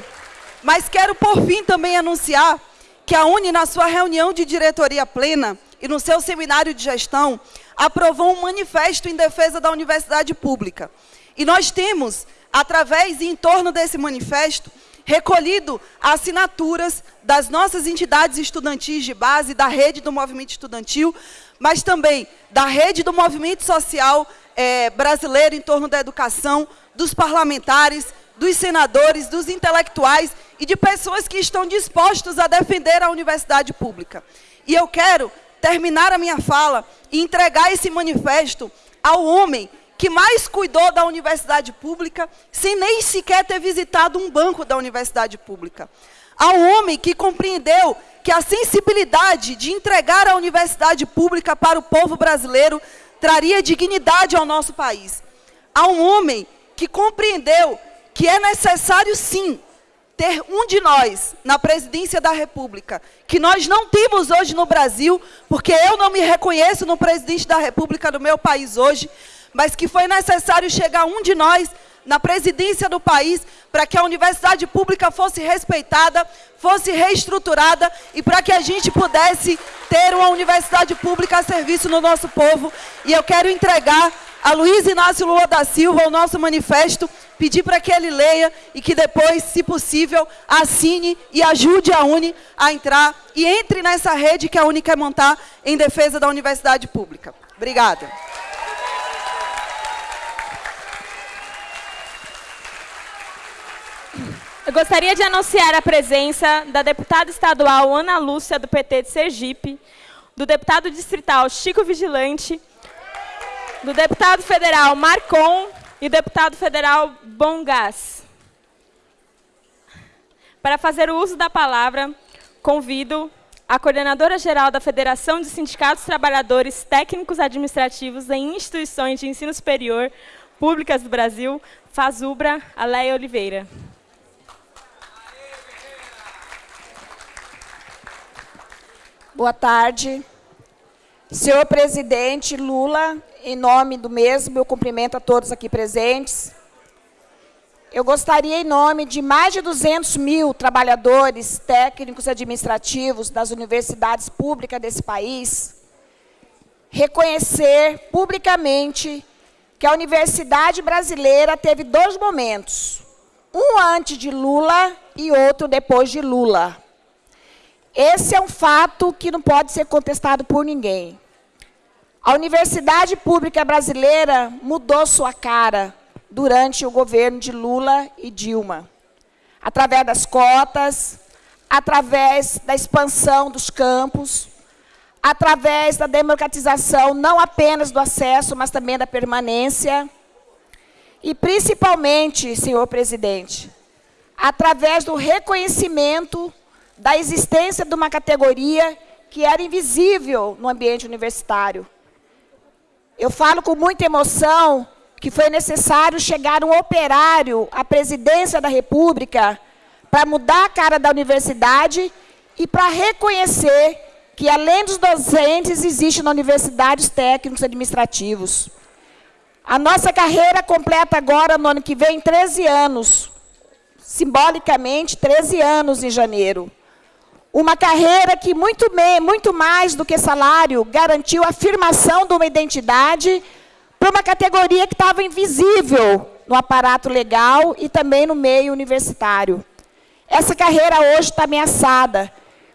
Mas quero, por fim, também anunciar que a UNE, na sua reunião de diretoria plena e no seu seminário de gestão, aprovou um manifesto em defesa da universidade pública. E nós temos através e em torno desse manifesto, recolhido assinaturas das nossas entidades estudantis de base, da rede do movimento estudantil, mas também da rede do movimento social é, brasileiro em torno da educação, dos parlamentares, dos senadores, dos intelectuais e de pessoas que estão dispostos a defender a universidade pública. E eu quero terminar a minha fala e entregar esse manifesto ao homem que mais cuidou da universidade pública, sem nem sequer ter visitado um banco da universidade pública. Um homem que compreendeu que a sensibilidade de entregar a universidade pública para o povo brasileiro traria dignidade ao nosso país. Um homem que compreendeu que é necessário, sim, ter um de nós na presidência da República, que nós não temos hoje no Brasil, porque eu não me reconheço no presidente da República do meu país hoje, mas que foi necessário chegar um de nós na presidência do país para que a universidade pública fosse respeitada, fosse reestruturada e para que a gente pudesse ter uma universidade pública a serviço do nosso povo. E eu quero entregar a Luiz Inácio Lula da Silva o nosso manifesto, pedir para que ele leia e que depois, se possível, assine e ajude a UNE a entrar e entre nessa rede que a UNE quer montar em defesa da universidade pública. Obrigada. Eu gostaria de anunciar a presença da deputada estadual Ana Lúcia, do PT de Sergipe, do deputado distrital Chico Vigilante, do deputado federal Marcon e deputado federal Bongás. Para fazer o uso da palavra, convido a coordenadora geral da Federação de Sindicatos Trabalhadores Técnicos Administrativos em Instituições de Ensino Superior Públicas do Brasil, Fazubra, Aleia Oliveira. Boa tarde. Senhor presidente Lula, em nome do mesmo, eu cumprimento a todos aqui presentes. Eu gostaria, em nome de mais de 200 mil trabalhadores técnicos administrativos das universidades públicas desse país, reconhecer publicamente que a universidade brasileira teve dois momentos, um antes de Lula e outro depois de Lula. Esse é um fato que não pode ser contestado por ninguém. A universidade pública brasileira mudou sua cara durante o governo de Lula e Dilma. Através das cotas, através da expansão dos campos, através da democratização não apenas do acesso, mas também da permanência. E, principalmente, senhor presidente, através do reconhecimento da existência de uma categoria que era invisível no ambiente universitário. Eu falo com muita emoção que foi necessário chegar um operário à presidência da República para mudar a cara da universidade e para reconhecer que, além dos docentes, existe na universidade os técnicos administrativos. A nossa carreira completa agora, no ano que vem, 13 anos. Simbolicamente, 13 anos em janeiro. Uma carreira que, muito, muito mais do que salário, garantiu a afirmação de uma identidade para uma categoria que estava invisível no aparato legal e também no meio universitário. Essa carreira hoje está ameaçada,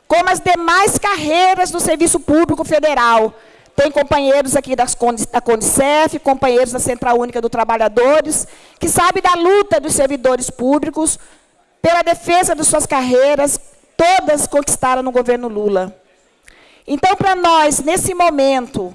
como as demais carreiras do Serviço Público Federal. Tem companheiros aqui das, da Condicef, companheiros da Central Única do Trabalhadores, que sabem da luta dos servidores públicos pela defesa de suas carreiras, todas conquistaram no governo Lula. Então, para nós, nesse momento,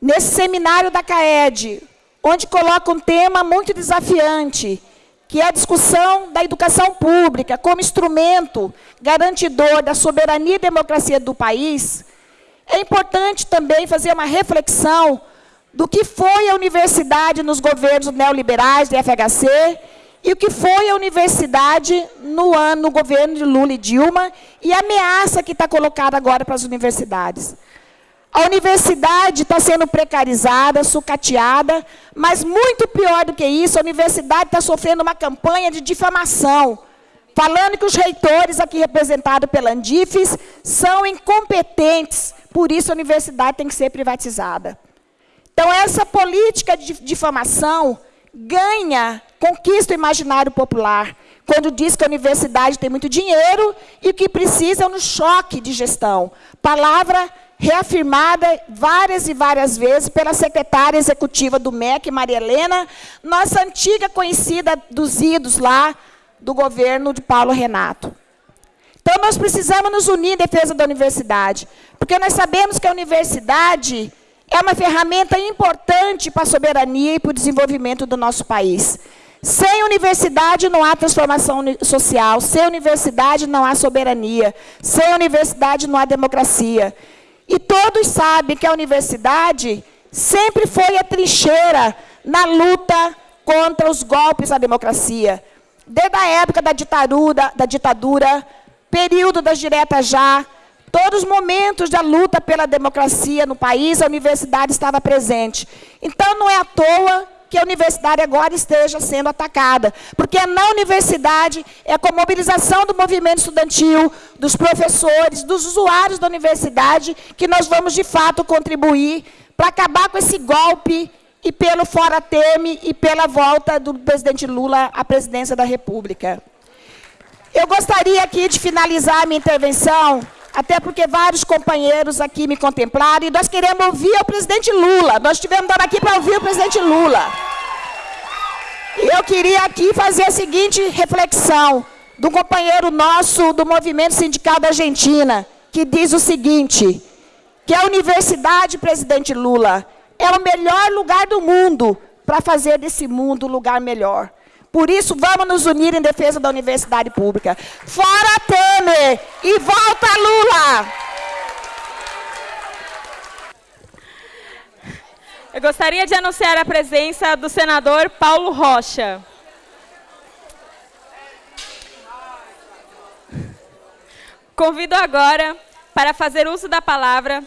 nesse seminário da CAED, onde coloca um tema muito desafiante, que é a discussão da educação pública como instrumento garantidor da soberania e democracia do país, é importante também fazer uma reflexão do que foi a universidade nos governos neoliberais do FHC e o que foi a universidade no ano no governo de Lula e Dilma e a ameaça que está colocada agora para as universidades. A universidade está sendo precarizada, sucateada, mas muito pior do que isso, a universidade está sofrendo uma campanha de difamação, falando que os reitores aqui representados pela Andifes são incompetentes, por isso a universidade tem que ser privatizada. Então, essa política de difamação ganha, conquista o imaginário popular, quando diz que a universidade tem muito dinheiro e o que precisa é um choque de gestão. Palavra reafirmada várias e várias vezes pela secretária executiva do MEC, Maria Helena, nossa antiga conhecida dos idos lá do governo de Paulo Renato. Então, nós precisamos nos unir em defesa da universidade, porque nós sabemos que a universidade é uma ferramenta importante para a soberania e para o desenvolvimento do nosso país. Sem universidade não há transformação social, sem universidade não há soberania, sem universidade não há democracia. E todos sabem que a universidade sempre foi a trincheira na luta contra os golpes à democracia. Desde a época da ditadura, da ditadura período das diretas já, todos os momentos da luta pela democracia no país, a universidade estava presente. Então, não é à toa que a universidade agora esteja sendo atacada. Porque é na universidade, é com a mobilização do movimento estudantil, dos professores, dos usuários da universidade, que nós vamos, de fato, contribuir para acabar com esse golpe e pelo fora Teme e pela volta do presidente Lula à presidência da República. Eu gostaria aqui de finalizar a minha intervenção até porque vários companheiros aqui me contemplaram, e nós queremos ouvir o presidente Lula. Nós estivemos aqui para ouvir o presidente Lula. E eu queria aqui fazer a seguinte reflexão um companheiro nosso do movimento sindical da Argentina, que diz o seguinte, que a Universidade Presidente Lula é o melhor lugar do mundo para fazer desse mundo um lugar melhor. Por isso, vamos nos unir em defesa da universidade pública. Fora Temer e volta Lula! Eu gostaria de anunciar a presença do senador Paulo Rocha. Convido agora para fazer uso da palavra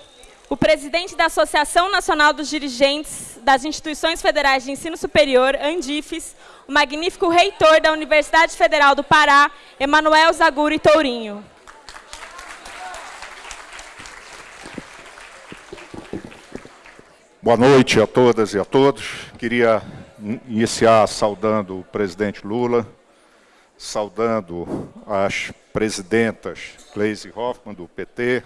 o presidente da Associação Nacional dos Dirigentes das Instituições Federais de Ensino Superior, Andifes, o magnífico reitor da Universidade Federal do Pará, Emanuel Zaguri Tourinho. Boa noite a todas e a todos. Queria iniciar saudando o presidente Lula, saudando as presidentas Gleisi Hoffmann, do PT,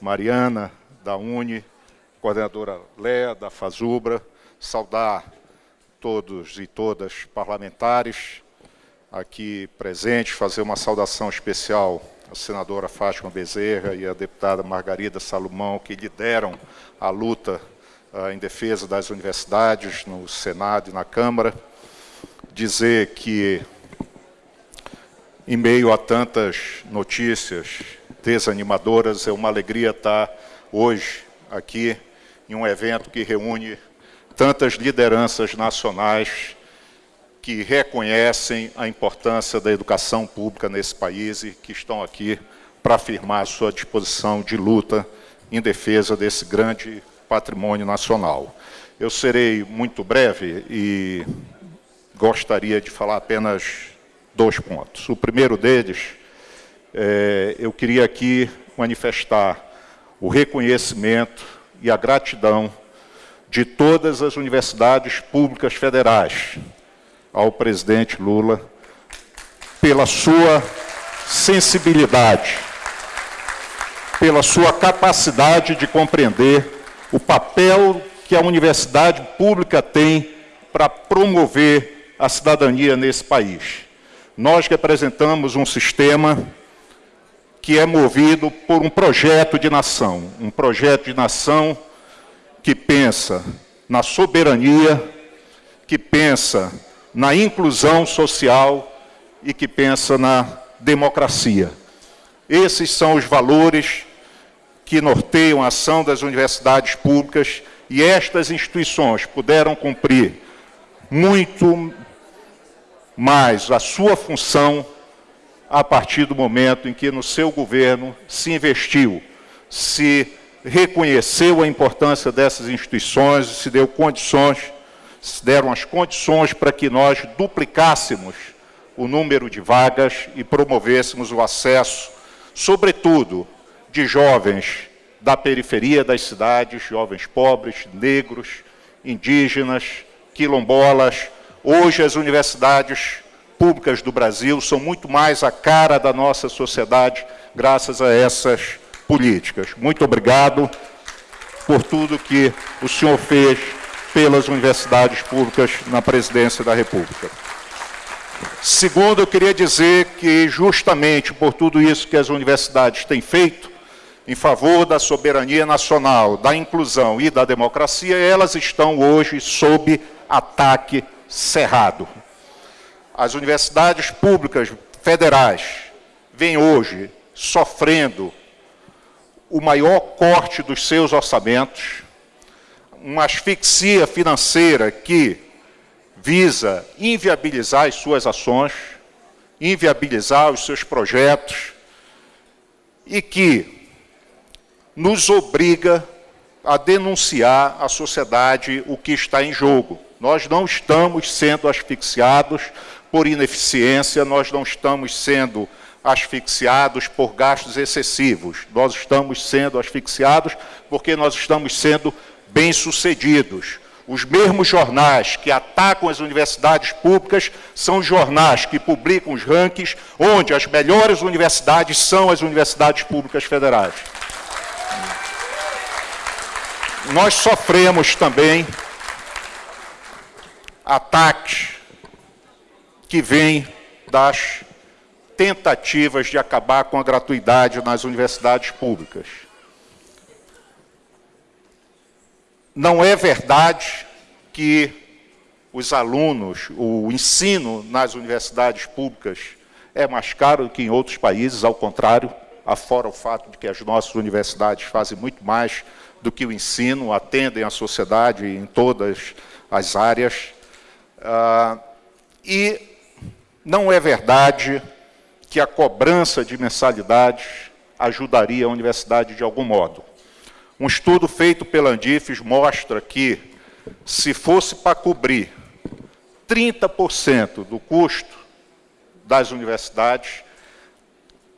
Mariana, da UNE, coordenadora Léa, da FAZUBRA, saudar todos e todas parlamentares aqui presentes, fazer uma saudação especial à senadora Fátima Bezerra e à deputada Margarida Salomão, que lideram a luta uh, em defesa das universidades no Senado e na Câmara. Dizer que, em meio a tantas notícias desanimadoras, é uma alegria estar hoje aqui em um evento que reúne tantas lideranças nacionais que reconhecem a importância da educação pública nesse país e que estão aqui para afirmar a sua disposição de luta em defesa desse grande patrimônio nacional. Eu serei muito breve e gostaria de falar apenas dois pontos. O primeiro deles, é, eu queria aqui manifestar o reconhecimento e a gratidão de todas as universidades públicas federais ao presidente Lula pela sua sensibilidade, pela sua capacidade de compreender o papel que a universidade pública tem para promover a cidadania nesse país. Nós representamos um sistema que é movido por um projeto de nação, um projeto de nação que pensa na soberania, que pensa na inclusão social e que pensa na democracia. Esses são os valores que norteiam a ação das universidades públicas e estas instituições puderam cumprir muito mais a sua função a partir do momento em que no seu governo se investiu, se reconheceu a importância dessas instituições, se deu condições, se deram as condições para que nós duplicássemos o número de vagas e promovêssemos o acesso, sobretudo, de jovens da periferia das cidades, jovens pobres, negros, indígenas, quilombolas. Hoje as universidades públicas do Brasil são muito mais a cara da nossa sociedade graças a essas políticas. Muito obrigado por tudo que o senhor fez pelas universidades públicas na presidência da República. Segundo, eu queria dizer que, justamente por tudo isso que as universidades têm feito, em favor da soberania nacional, da inclusão e da democracia, elas estão hoje sob ataque cerrado. As universidades públicas federais vêm hoje sofrendo o maior corte dos seus orçamentos, uma asfixia financeira que visa inviabilizar as suas ações, inviabilizar os seus projetos e que nos obriga a denunciar à sociedade o que está em jogo. Nós não estamos sendo asfixiados por ineficiência, nós não estamos sendo asfixiados por gastos excessivos. Nós estamos sendo asfixiados porque nós estamos sendo bem-sucedidos. Os mesmos jornais que atacam as universidades públicas são jornais que publicam os rankings onde as melhores universidades são as universidades públicas federais. Nós sofremos também ataques que vêm das tentativas de acabar com a gratuidade nas universidades públicas. Não é verdade que os alunos, o ensino nas universidades públicas é mais caro que em outros países, ao contrário, afora o fato de que as nossas universidades fazem muito mais do que o ensino, atendem a sociedade em todas as áreas. Ah, e não é verdade que a cobrança de mensalidades ajudaria a universidade de algum modo. Um estudo feito pela Andifes mostra que, se fosse para cobrir 30% do custo das universidades,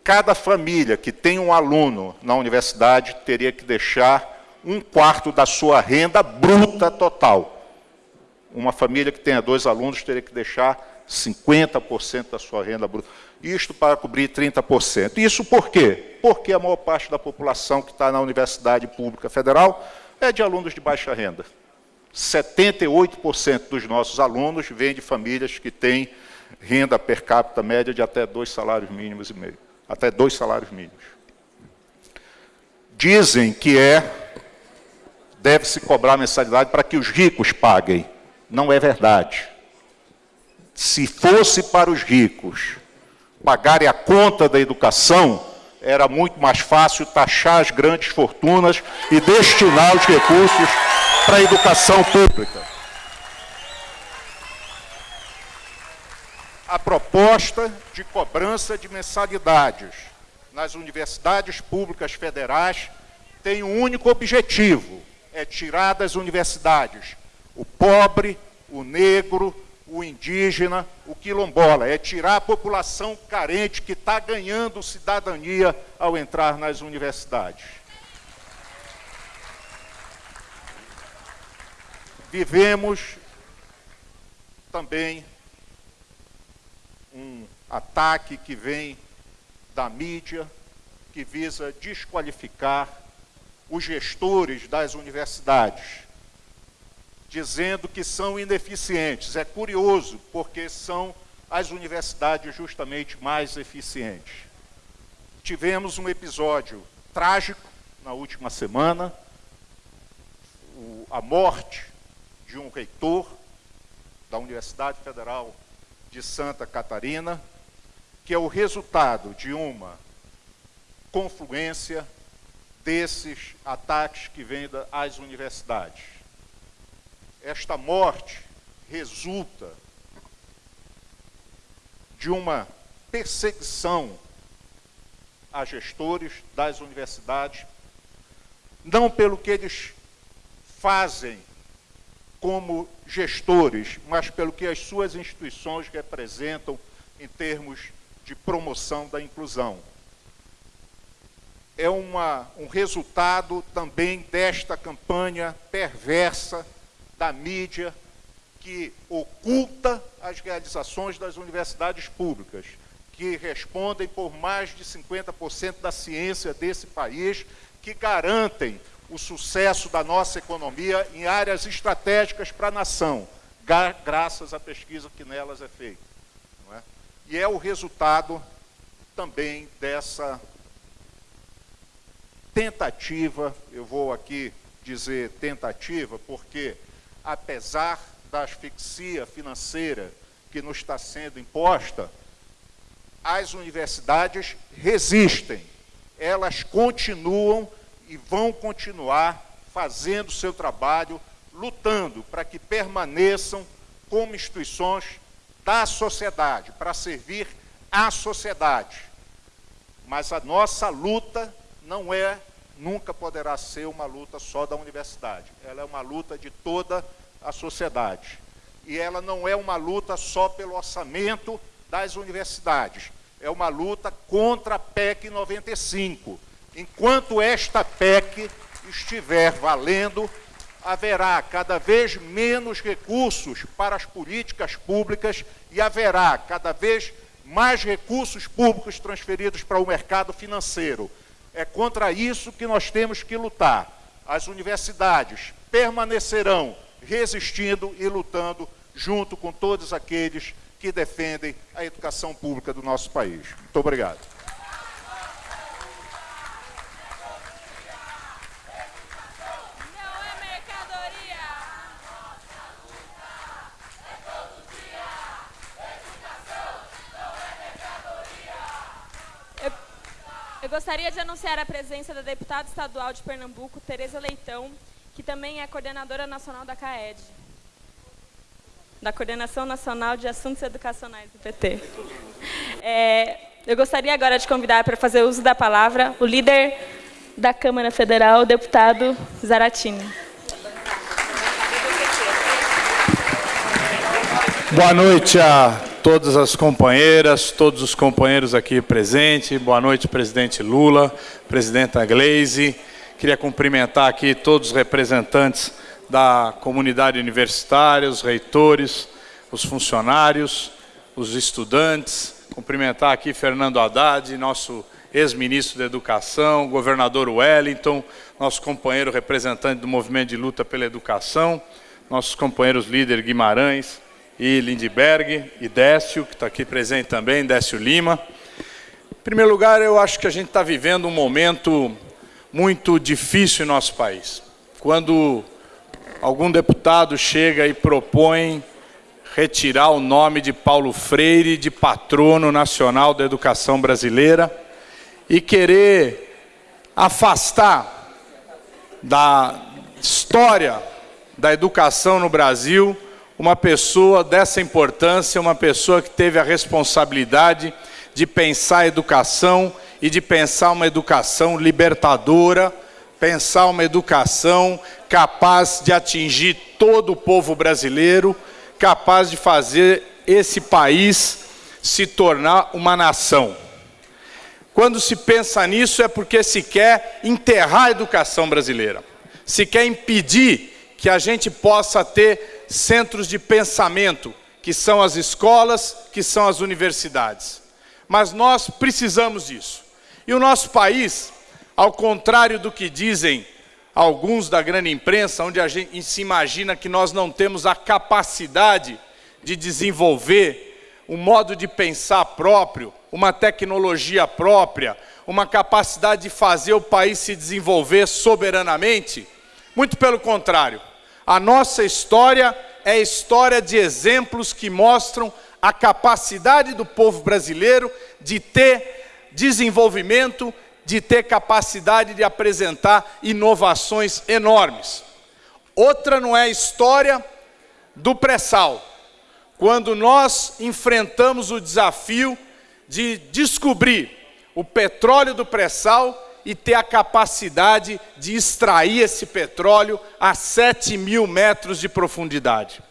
cada família que tem um aluno na universidade teria que deixar um quarto da sua renda bruta total. Uma família que tenha dois alunos teria que deixar 50% da sua renda bruta. Isto para cobrir 30%. Isso por quê? Porque a maior parte da população que está na Universidade Pública Federal é de alunos de baixa renda. 78% dos nossos alunos vêm de famílias que têm renda per capita média de até dois salários mínimos e meio. Até dois salários mínimos. Dizem que é deve-se cobrar mensalidade para que os ricos paguem. Não é verdade se fosse para os ricos pagarem a conta da educação, era muito mais fácil taxar as grandes fortunas e destinar os recursos para a educação pública. A proposta de cobrança de mensalidades nas universidades públicas federais tem um único objetivo, é tirar das universidades o pobre, o negro, o indígena, o quilombola, é tirar a população carente que está ganhando cidadania ao entrar nas universidades. Vivemos também um ataque que vem da mídia, que visa desqualificar os gestores das universidades dizendo que são ineficientes. É curioso, porque são as universidades justamente mais eficientes. Tivemos um episódio trágico na última semana, a morte de um reitor da Universidade Federal de Santa Catarina, que é o resultado de uma confluência desses ataques que vêm às universidades. Esta morte resulta de uma perseguição a gestores das universidades, não pelo que eles fazem como gestores, mas pelo que as suas instituições representam em termos de promoção da inclusão. É uma, um resultado também desta campanha perversa da mídia que oculta as realizações das universidades públicas, que respondem por mais de 50% da ciência desse país, que garantem o sucesso da nossa economia em áreas estratégicas para a nação, graças à pesquisa que nelas é feita. É? E é o resultado também dessa tentativa, eu vou aqui dizer tentativa, porque apesar da asfixia financeira que nos está sendo imposta, as universidades resistem, elas continuam e vão continuar fazendo seu trabalho, lutando para que permaneçam como instituições da sociedade, para servir à sociedade. Mas a nossa luta não é, nunca poderá ser uma luta só da universidade. Ela é uma luta de toda a sociedade. E ela não é uma luta só pelo orçamento das universidades. É uma luta contra a PEC 95. Enquanto esta PEC estiver valendo, haverá cada vez menos recursos para as políticas públicas e haverá cada vez mais recursos públicos transferidos para o mercado financeiro. É contra isso que nós temos que lutar. As universidades permanecerão resistindo e lutando junto com todos aqueles que defendem a educação pública do nosso país. Muito obrigado. Eu gostaria de anunciar a presença da deputada estadual de Pernambuco, Tereza Leitão, que também é coordenadora nacional da CAED da Coordenação Nacional de Assuntos Educacionais do PT. É, eu gostaria agora de convidar para fazer uso da palavra o líder da Câmara Federal, o deputado Zaratini. Boa noite a todas as companheiras, todos os companheiros aqui presentes. Boa noite, presidente Lula, presidenta Gleise. Queria cumprimentar aqui todos os representantes da comunidade universitária, os reitores, os funcionários, os estudantes. Cumprimentar aqui Fernando Haddad, nosso ex-ministro da Educação, governador Wellington, nosso companheiro representante do Movimento de Luta pela Educação, nossos companheiros líder Guimarães e Lindbergh, e Décio, que está aqui presente também, Décio Lima. Em primeiro lugar, eu acho que a gente está vivendo um momento muito difícil em nosso país. Quando algum deputado chega e propõe retirar o nome de Paulo Freire de patrono nacional da educação brasileira e querer afastar da história da educação no Brasil uma pessoa dessa importância, uma pessoa que teve a responsabilidade de pensar a educação e de pensar uma educação libertadora, pensar uma educação capaz de atingir todo o povo brasileiro, capaz de fazer esse país se tornar uma nação. Quando se pensa nisso é porque se quer enterrar a educação brasileira, se quer impedir que a gente possa ter centros de pensamento, que são as escolas, que são as universidades. Mas nós precisamos disso. E o nosso país ao contrário do que dizem alguns da grande imprensa, onde a gente se imagina que nós não temos a capacidade de desenvolver um modo de pensar próprio, uma tecnologia própria, uma capacidade de fazer o país se desenvolver soberanamente. Muito pelo contrário, a nossa história é história de exemplos que mostram a capacidade do povo brasileiro de ter desenvolvimento, de ter capacidade de apresentar inovações enormes. Outra não é a história do pré-sal, quando nós enfrentamos o desafio de descobrir o petróleo do pré-sal e ter a capacidade de extrair esse petróleo a 7 mil metros de profundidade.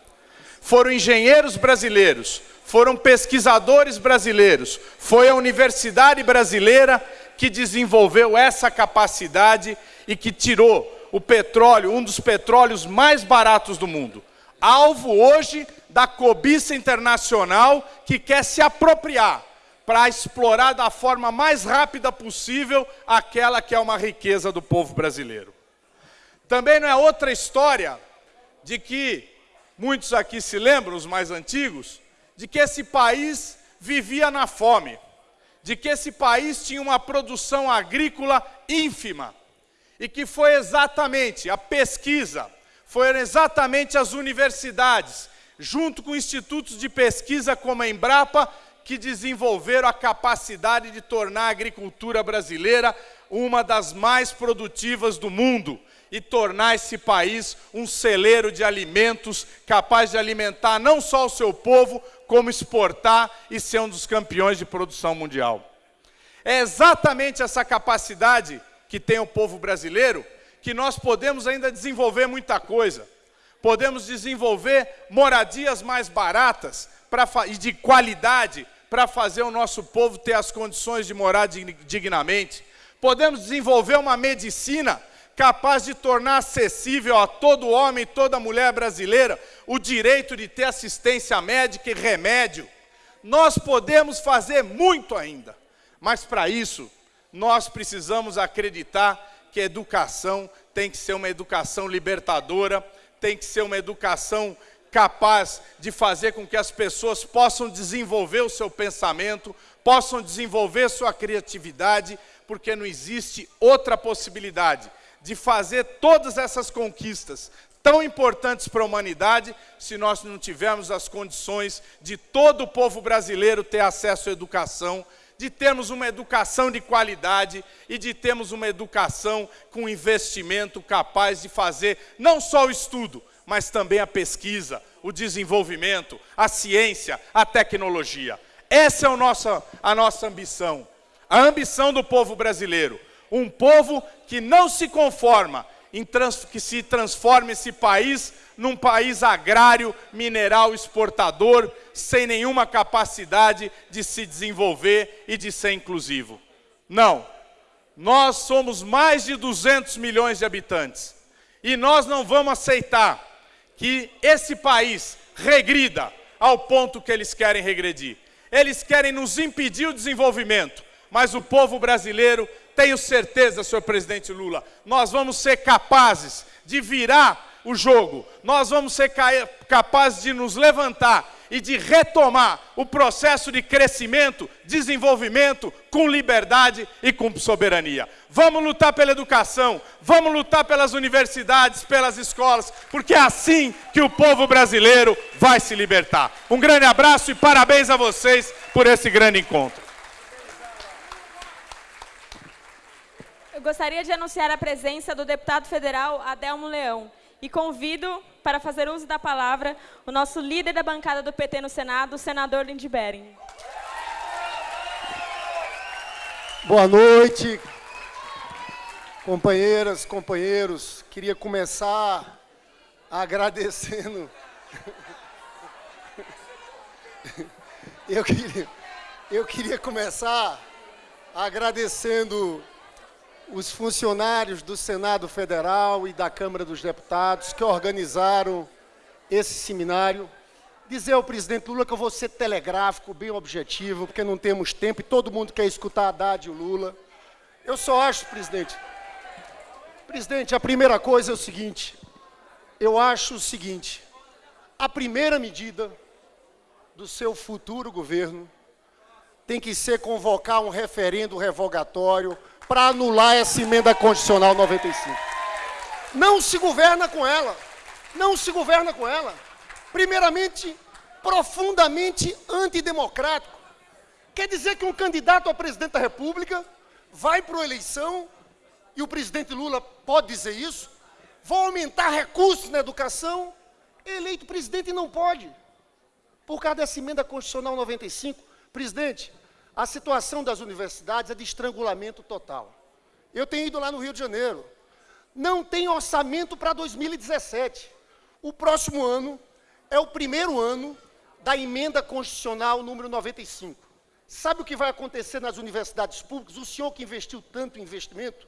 Foram engenheiros brasileiros, foram pesquisadores brasileiros, foi a universidade brasileira que desenvolveu essa capacidade e que tirou o petróleo, um dos petróleos mais baratos do mundo, alvo hoje da cobiça internacional que quer se apropriar para explorar da forma mais rápida possível aquela que é uma riqueza do povo brasileiro. Também não é outra história de que muitos aqui se lembram, os mais antigos, de que esse país vivia na fome, de que esse país tinha uma produção agrícola ínfima, e que foi exatamente a pesquisa, foram exatamente as universidades, junto com institutos de pesquisa como a Embrapa, que desenvolveram a capacidade de tornar a agricultura brasileira uma das mais produtivas do mundo e tornar esse país um celeiro de alimentos capaz de alimentar não só o seu povo, como exportar e ser um dos campeões de produção mundial. É exatamente essa capacidade que tem o povo brasileiro que nós podemos ainda desenvolver muita coisa. Podemos desenvolver moradias mais baratas pra, e de qualidade para fazer o nosso povo ter as condições de morar dignamente. Podemos desenvolver uma medicina capaz de tornar acessível a todo homem e toda mulher brasileira o direito de ter assistência médica e remédio. Nós podemos fazer muito ainda, mas para isso nós precisamos acreditar que a educação tem que ser uma educação libertadora, tem que ser uma educação capaz de fazer com que as pessoas possam desenvolver o seu pensamento, possam desenvolver sua criatividade, porque não existe outra possibilidade de fazer todas essas conquistas tão importantes para a humanidade se nós não tivermos as condições de todo o povo brasileiro ter acesso à educação, de termos uma educação de qualidade e de termos uma educação com investimento capaz de fazer não só o estudo, mas também a pesquisa, o desenvolvimento, a ciência, a tecnologia. Essa é a nossa, a nossa ambição. A ambição do povo brasileiro. Um povo que não se conforma, em trans, que se transforme esse país num país agrário, mineral, exportador, sem nenhuma capacidade de se desenvolver e de ser inclusivo. Não. Nós somos mais de 200 milhões de habitantes. E nós não vamos aceitar que esse país regrida ao ponto que eles querem regredir. Eles querem nos impedir o desenvolvimento, mas o povo brasileiro, tenho certeza, senhor presidente Lula, nós vamos ser capazes de virar o jogo, nós vamos ser capazes de nos levantar e de retomar o processo de crescimento, desenvolvimento com liberdade e com soberania. Vamos lutar pela educação, vamos lutar pelas universidades, pelas escolas, porque é assim que o povo brasileiro vai se libertar. Um grande abraço e parabéns a vocês por esse grande encontro. Eu gostaria de anunciar a presença do deputado federal Adelmo Leão e convido para fazer uso da palavra o nosso líder da bancada do PT no Senado, o senador Lindbergh. Boa noite, companheiras, companheiros. Queria começar agradecendo. Eu queria, eu queria começar agradecendo os funcionários do Senado Federal e da Câmara dos Deputados que organizaram esse seminário. Dizer ao presidente Lula que eu vou ser telegráfico, bem objetivo, porque não temos tempo e todo mundo quer escutar Haddad e o Lula. Eu só acho, presidente, presidente, a primeira coisa é o seguinte, eu acho o seguinte, a primeira medida do seu futuro governo tem que ser convocar um referendo revogatório para anular essa emenda constitucional 95. Não se governa com ela. Não se governa com ela. primeiramente, profundamente antidemocrático. Quer dizer que um candidato a presidente da República vai para a eleição, e o presidente Lula pode dizer isso, vão aumentar recursos na educação, eleito presidente não pode. Por causa dessa emenda constitucional 95, presidente, a situação das universidades é de estrangulamento total. Eu tenho ido lá no Rio de Janeiro. Não tem orçamento para 2017. O próximo ano é o primeiro ano da emenda constitucional número 95. Sabe o que vai acontecer nas universidades públicas? O senhor que investiu tanto em investimento,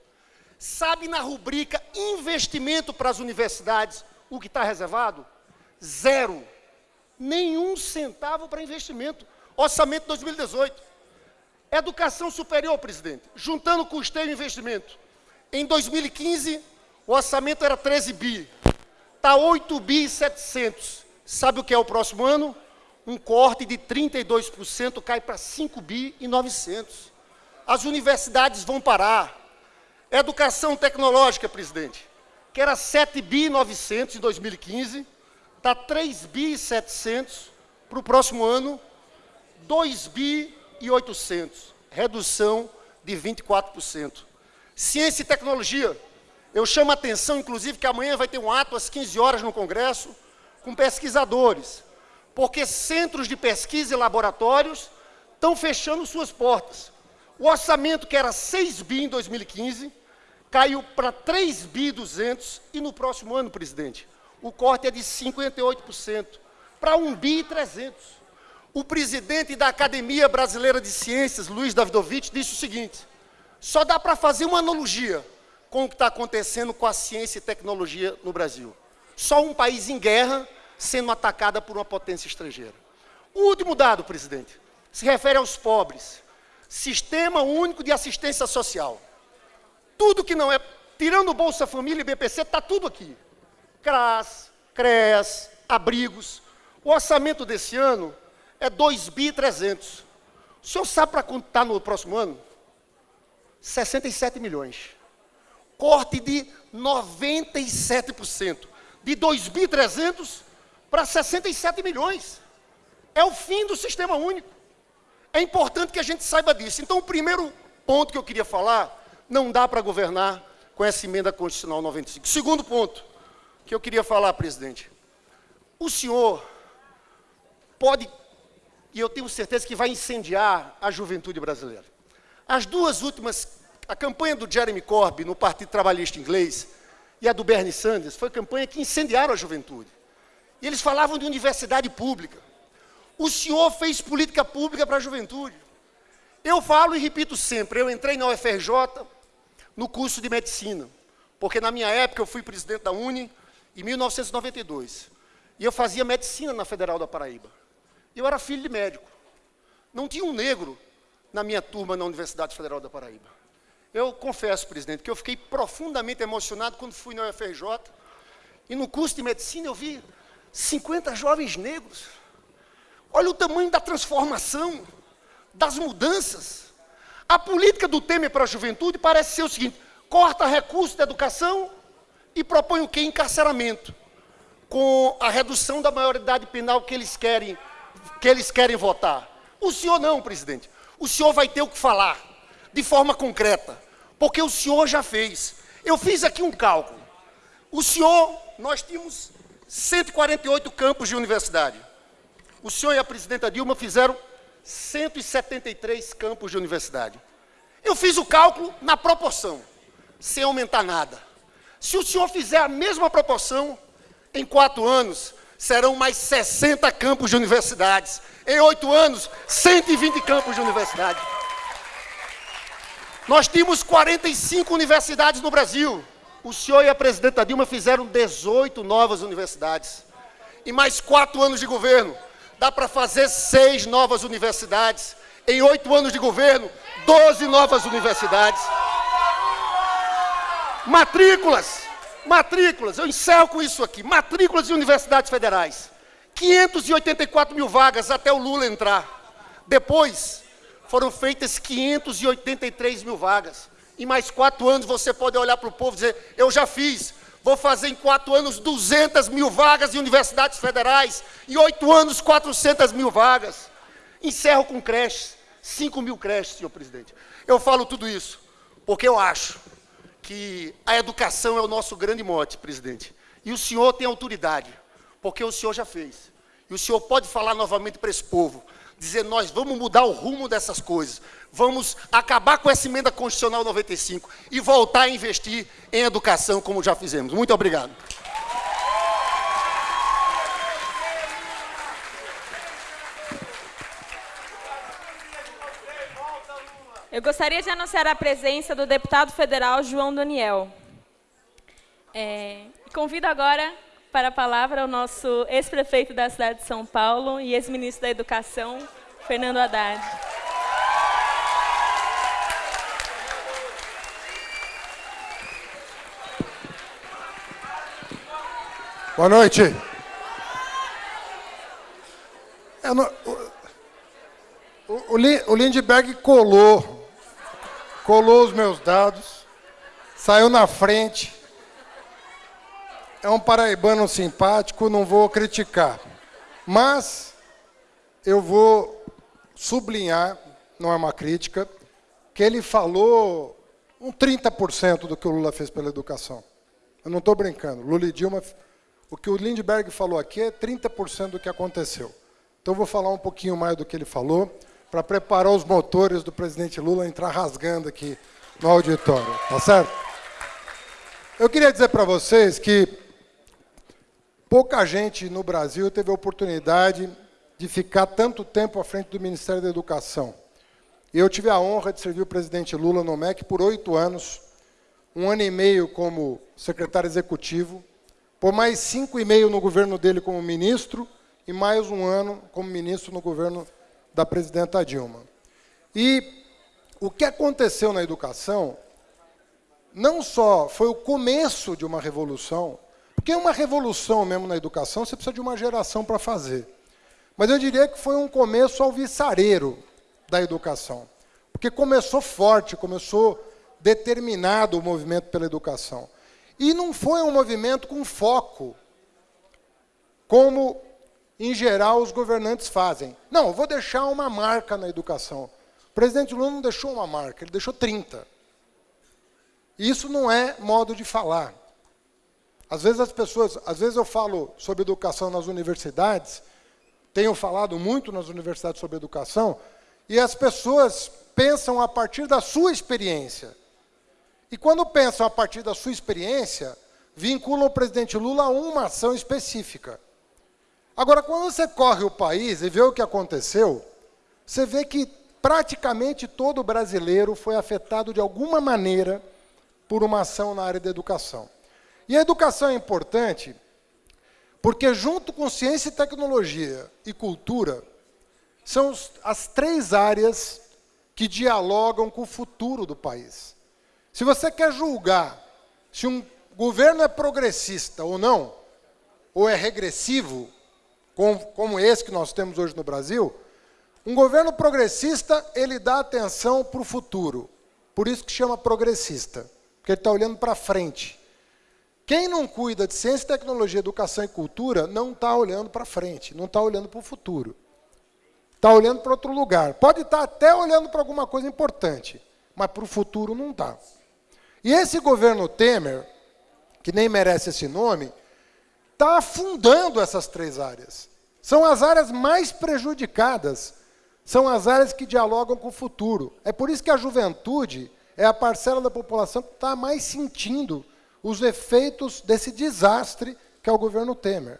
sabe na rubrica investimento para as universidades o que está reservado? Zero. Nenhum centavo para investimento. Orçamento 2018. Educação superior, presidente, juntando custeio e investimento. Em 2015, o orçamento era 13 bi. Está 8 bi e 700. Sabe o que é o próximo ano? Um corte de 32% cai para 5 bi e 900. As universidades vão parar. Educação tecnológica, presidente, que era 7 bi e 900 em 2015, está 3 bi e 700 para o próximo ano, 2 bi e 800, redução de 24%. Ciência e tecnologia, eu chamo a atenção, inclusive, que amanhã vai ter um ato às 15 horas no Congresso, com pesquisadores, porque centros de pesquisa e laboratórios estão fechando suas portas. O orçamento, que era 6 bi em 2015, caiu para 3 bi 200 e no próximo ano, presidente, o corte é de 58%, para 1 bi 300. O presidente da Academia Brasileira de Ciências, Luiz Davidovich, disse o seguinte, só dá para fazer uma analogia com o que está acontecendo com a ciência e tecnologia no Brasil. Só um país em guerra sendo atacada por uma potência estrangeira. O último dado, presidente, se refere aos pobres. Sistema Único de Assistência Social. Tudo que não é, tirando Bolsa Família e BPC, está tudo aqui. CRAS, CREAS, abrigos. O orçamento desse ano é 2 bi 300. O senhor sabe para quanto está no próximo ano? 67 milhões. Corte de 97%. De 2 bi 300 para 67 milhões. É o fim do sistema único. É importante que a gente saiba disso. Então, o primeiro ponto que eu queria falar, não dá para governar com essa emenda constitucional 95. Segundo ponto que eu queria falar, presidente. O senhor pode, e eu tenho certeza que vai incendiar a juventude brasileira. As duas últimas, a campanha do Jeremy Corbyn no Partido Trabalhista Inglês e a do Bernie Sanders, foi campanha que incendiaram a juventude. E eles falavam de universidade pública. O senhor fez política pública para a juventude. Eu falo e repito sempre, eu entrei na UFRJ no curso de medicina, porque na minha época eu fui presidente da Uni em 1992. E eu fazia medicina na Federal da Paraíba. Eu era filho de médico. Não tinha um negro na minha turma na Universidade Federal da Paraíba. Eu confesso, presidente, que eu fiquei profundamente emocionado quando fui na UFRJ e no curso de medicina eu vi 50 jovens negros. Olha o tamanho da transformação, das mudanças. A política do Temer para a juventude parece ser o seguinte: corta recursos da educação e propõe o quê? Encarceramento. Com a redução da maioridade penal que eles querem, que eles querem votar. O senhor não, presidente. O senhor vai ter o que falar, de forma concreta, porque o senhor já fez. Eu fiz aqui um cálculo. O senhor, nós tínhamos 148 campos de universidade. O senhor e a presidenta Dilma fizeram 173 campos de universidade. Eu fiz o cálculo na proporção, sem aumentar nada. Se o senhor fizer a mesma proporção, em quatro anos, serão mais 60 campos de universidades. Em oito anos, 120 campos de universidade. Nós tínhamos 45 universidades no Brasil. O senhor e a presidenta Dilma fizeram 18 novas universidades. Em mais quatro anos de governo, dá para fazer seis novas universidades. Em oito anos de governo, 12 novas universidades. Matrículas, matrículas, eu encerro com isso aqui. Matrículas de universidades federais. 584 mil vagas até o Lula entrar. Depois, foram feitas 583 mil vagas. Em mais quatro anos você pode olhar para o povo e dizer, eu já fiz. Vou fazer em quatro anos 200 mil vagas em universidades federais. Em oito anos, 400 mil vagas. Encerro com creches. 5 mil creches, senhor presidente. Eu falo tudo isso porque eu acho que a educação é o nosso grande mote, presidente. E o senhor tem autoridade, porque o senhor já fez. E o senhor pode falar novamente para esse povo, dizer, nós vamos mudar o rumo dessas coisas, vamos acabar com essa emenda constitucional 95 e voltar a investir em educação, como já fizemos. Muito obrigado. Eu gostaria de anunciar a presença do deputado federal João Daniel. É, convido agora para a palavra o nosso ex-prefeito da cidade de São Paulo e ex-ministro da Educação, Fernando Haddad. Boa noite. o, o, o Lindbergh colou, colou os meus dados, saiu na frente. É um paraibano simpático, não vou criticar. Mas eu vou sublinhar, não é uma crítica, que ele falou um 30% do que o Lula fez pela educação. Eu não estou brincando. Lula e Dilma o que o Lindbergh falou aqui é 30% do que aconteceu. Então, eu vou falar um pouquinho mais do que ele falou, para preparar os motores do presidente Lula entrar rasgando aqui no auditório. Tá certo? Eu queria dizer para vocês que pouca gente no Brasil teve a oportunidade de ficar tanto tempo à frente do Ministério da Educação. Eu tive a honra de servir o presidente Lula no MEC por oito anos, um ano e meio como secretário executivo, por mais cinco e meio no governo dele como ministro e mais um ano como ministro no governo da presidenta Dilma. E o que aconteceu na educação não só foi o começo de uma revolução, porque uma revolução mesmo na educação você precisa de uma geração para fazer. Mas eu diria que foi um começo alvissareiro da educação. Porque começou forte, começou determinado o movimento pela educação. E não foi um movimento com foco, como, em geral, os governantes fazem. Não, vou deixar uma marca na educação. O presidente Lula não deixou uma marca, ele deixou 30. Isso não é modo de falar. Às vezes as pessoas, às vezes eu falo sobre educação nas universidades, tenho falado muito nas universidades sobre educação, e as pessoas pensam a partir da sua experiência. E quando pensam a partir da sua experiência, vinculam o presidente Lula a uma ação específica. Agora, quando você corre o país e vê o que aconteceu, você vê que praticamente todo brasileiro foi afetado de alguma maneira por uma ação na área da educação. E a educação é importante porque, junto com ciência e tecnologia e cultura, são as três áreas que dialogam com o futuro do país. Se você quer julgar se um governo é progressista ou não, ou é regressivo, como esse que nós temos hoje no Brasil, um governo progressista, ele dá atenção para o futuro. Por isso que chama progressista, porque ele está olhando para frente. Quem não cuida de ciência, tecnologia, educação e cultura, não está olhando para frente, não está olhando para o futuro. Está olhando para outro lugar. Pode estar tá até olhando para alguma coisa importante, mas para o futuro não está. E esse governo Temer, que nem merece esse nome, está afundando essas três áreas. São as áreas mais prejudicadas, são as áreas que dialogam com o futuro. É por isso que a juventude é a parcela da população que está mais sentindo os efeitos desse desastre que é o governo Temer.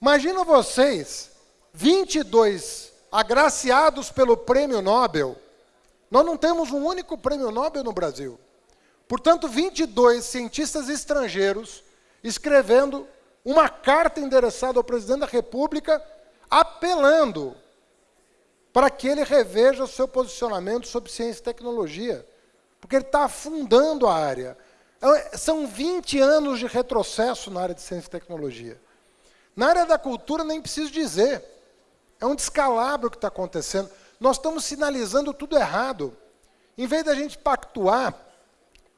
Imagina vocês, 22 agraciados pelo prêmio Nobel. Nós não temos um único prêmio Nobel no Brasil. Portanto, 22 cientistas estrangeiros escrevendo uma carta endereçada ao presidente da República, apelando para que ele reveja o seu posicionamento sobre ciência e tecnologia, porque ele está afundando a área. É, são 20 anos de retrocesso na área de ciência e tecnologia. Na área da cultura, nem preciso dizer. É um descalabro que está acontecendo. Nós estamos sinalizando tudo errado. Em vez da gente pactuar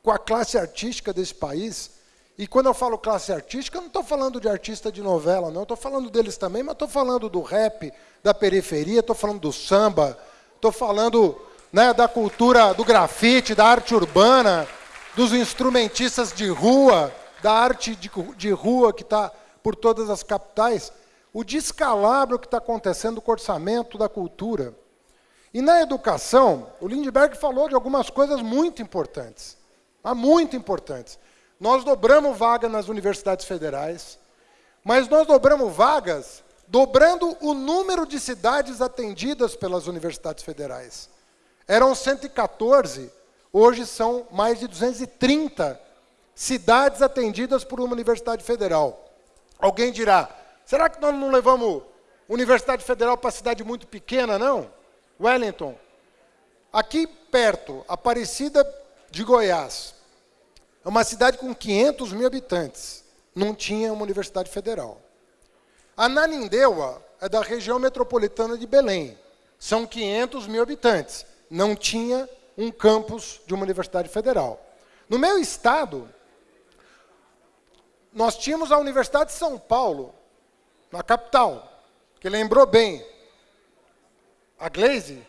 com a classe artística desse país E quando eu falo classe artística, eu não estou falando de artista de novela, não. Estou falando deles também, mas estou falando do rap, da periferia, estou falando do samba, estou falando né, da cultura do grafite, da arte urbana, dos instrumentistas de rua, da arte de, de rua que está por todas as capitais. O descalabro que está acontecendo com o orçamento da cultura. E na educação, o Lindbergh falou de algumas coisas muito importantes. Muito importantes. Nós dobramos vaga nas universidades federais, mas nós dobramos vagas dobrando o número de cidades atendidas pelas universidades federais. Eram 114, hoje são mais de 230 cidades atendidas por uma universidade federal. Alguém dirá, será que nós não levamos universidade federal para cidade muito pequena, não? Wellington. Aqui perto, Aparecida de Goiás, é uma cidade com 500 mil habitantes. Não tinha uma universidade federal. Ananindeua é da região metropolitana de Belém. São 500 mil habitantes. Não tinha um campus de uma universidade federal. No meu estado, nós tínhamos a Universidade de São Paulo, na capital, que lembrou bem a Glaze,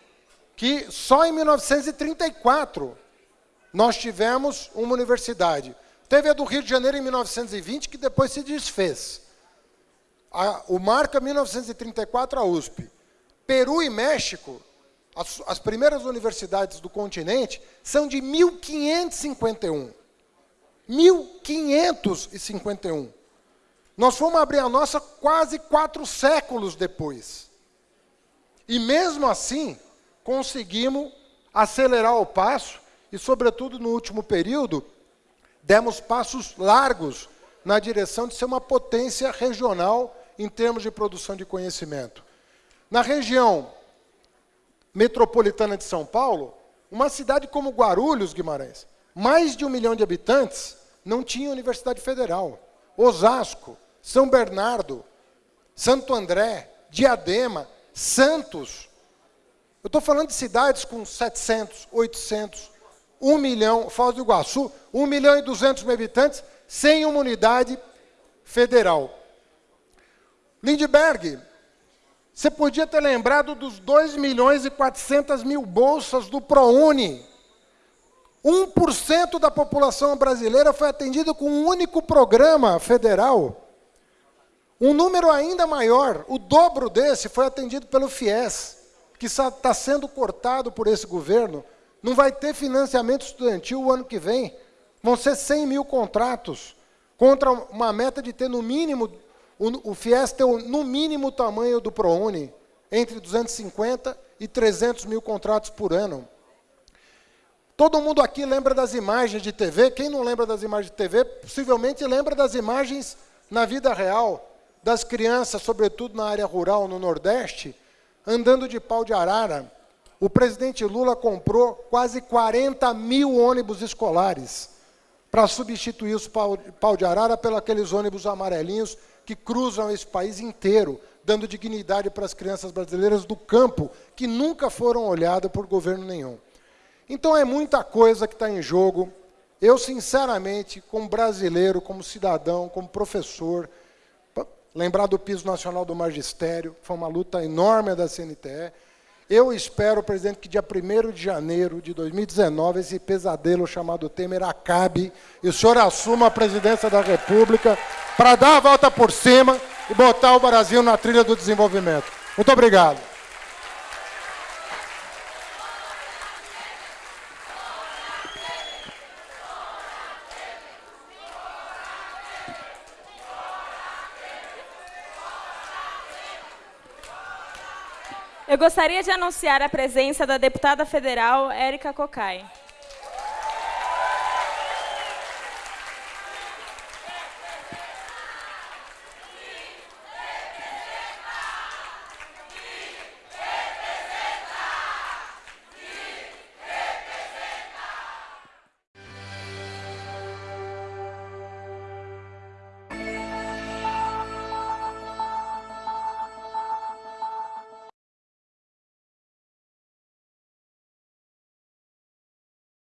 que só em 1934 nós tivemos uma universidade. Teve a do Rio de Janeiro em 1920, que depois se desfez. A, o marca 1934 a USP. Peru e México, as, as primeiras universidades do continente, são de 1551. 1551. Nós fomos abrir a nossa quase quatro séculos depois. E mesmo assim, conseguimos acelerar o passo e, sobretudo no último período, demos passos largos na direção de ser uma potência regional em termos de produção de conhecimento. Na região metropolitana de São Paulo, uma cidade como Guarulhos, Guimarães, mais de um milhão de habitantes, não tinha universidade federal. Osasco, São Bernardo, Santo André, Diadema, Santos. Eu estou falando de cidades com 700, 800, 1 milhão, Foz do Iguaçu, 1 milhão e 200 mil habitantes, sem uma unidade federal. Lindbergh, você podia ter lembrado dos 2 milhões e 400 mil bolsas do ProUni. 1% da população brasileira foi atendida com um único programa federal. Um número ainda maior, o dobro desse, foi atendido pelo FIES, que está sendo cortado por esse governo não vai ter financiamento estudantil o ano que vem. Vão ser 100 mil contratos, contra uma meta de ter no mínimo, o, o FIES ter no mínimo o tamanho do ProUni, entre 250 e 300 mil contratos por ano. Todo mundo aqui lembra das imagens de TV. Quem não lembra das imagens de TV, possivelmente lembra das imagens na vida real, das crianças, sobretudo na área rural, no Nordeste, andando de pau de arara, o presidente Lula comprou quase 40 mil ônibus escolares para substituir os pau, de arara pelos aqueles ônibus amarelinhos que cruzam esse país inteiro, dando dignidade para as crianças brasileiras do campo, que nunca foram olhadas por governo nenhum. Então é muita coisa que está em jogo. Eu, sinceramente, como brasileiro, como cidadão, como professor, lembrar do piso nacional do magistério, foi uma luta enorme da CNTE, eu espero, presidente, que dia 1 de janeiro de 2019 esse pesadelo chamado Temer acabe e o senhor assuma a presidência da República para dar a volta por cima e botar o Brasil na trilha do desenvolvimento. Muito obrigado. Eu gostaria de anunciar a presença da deputada federal Érica Cocai.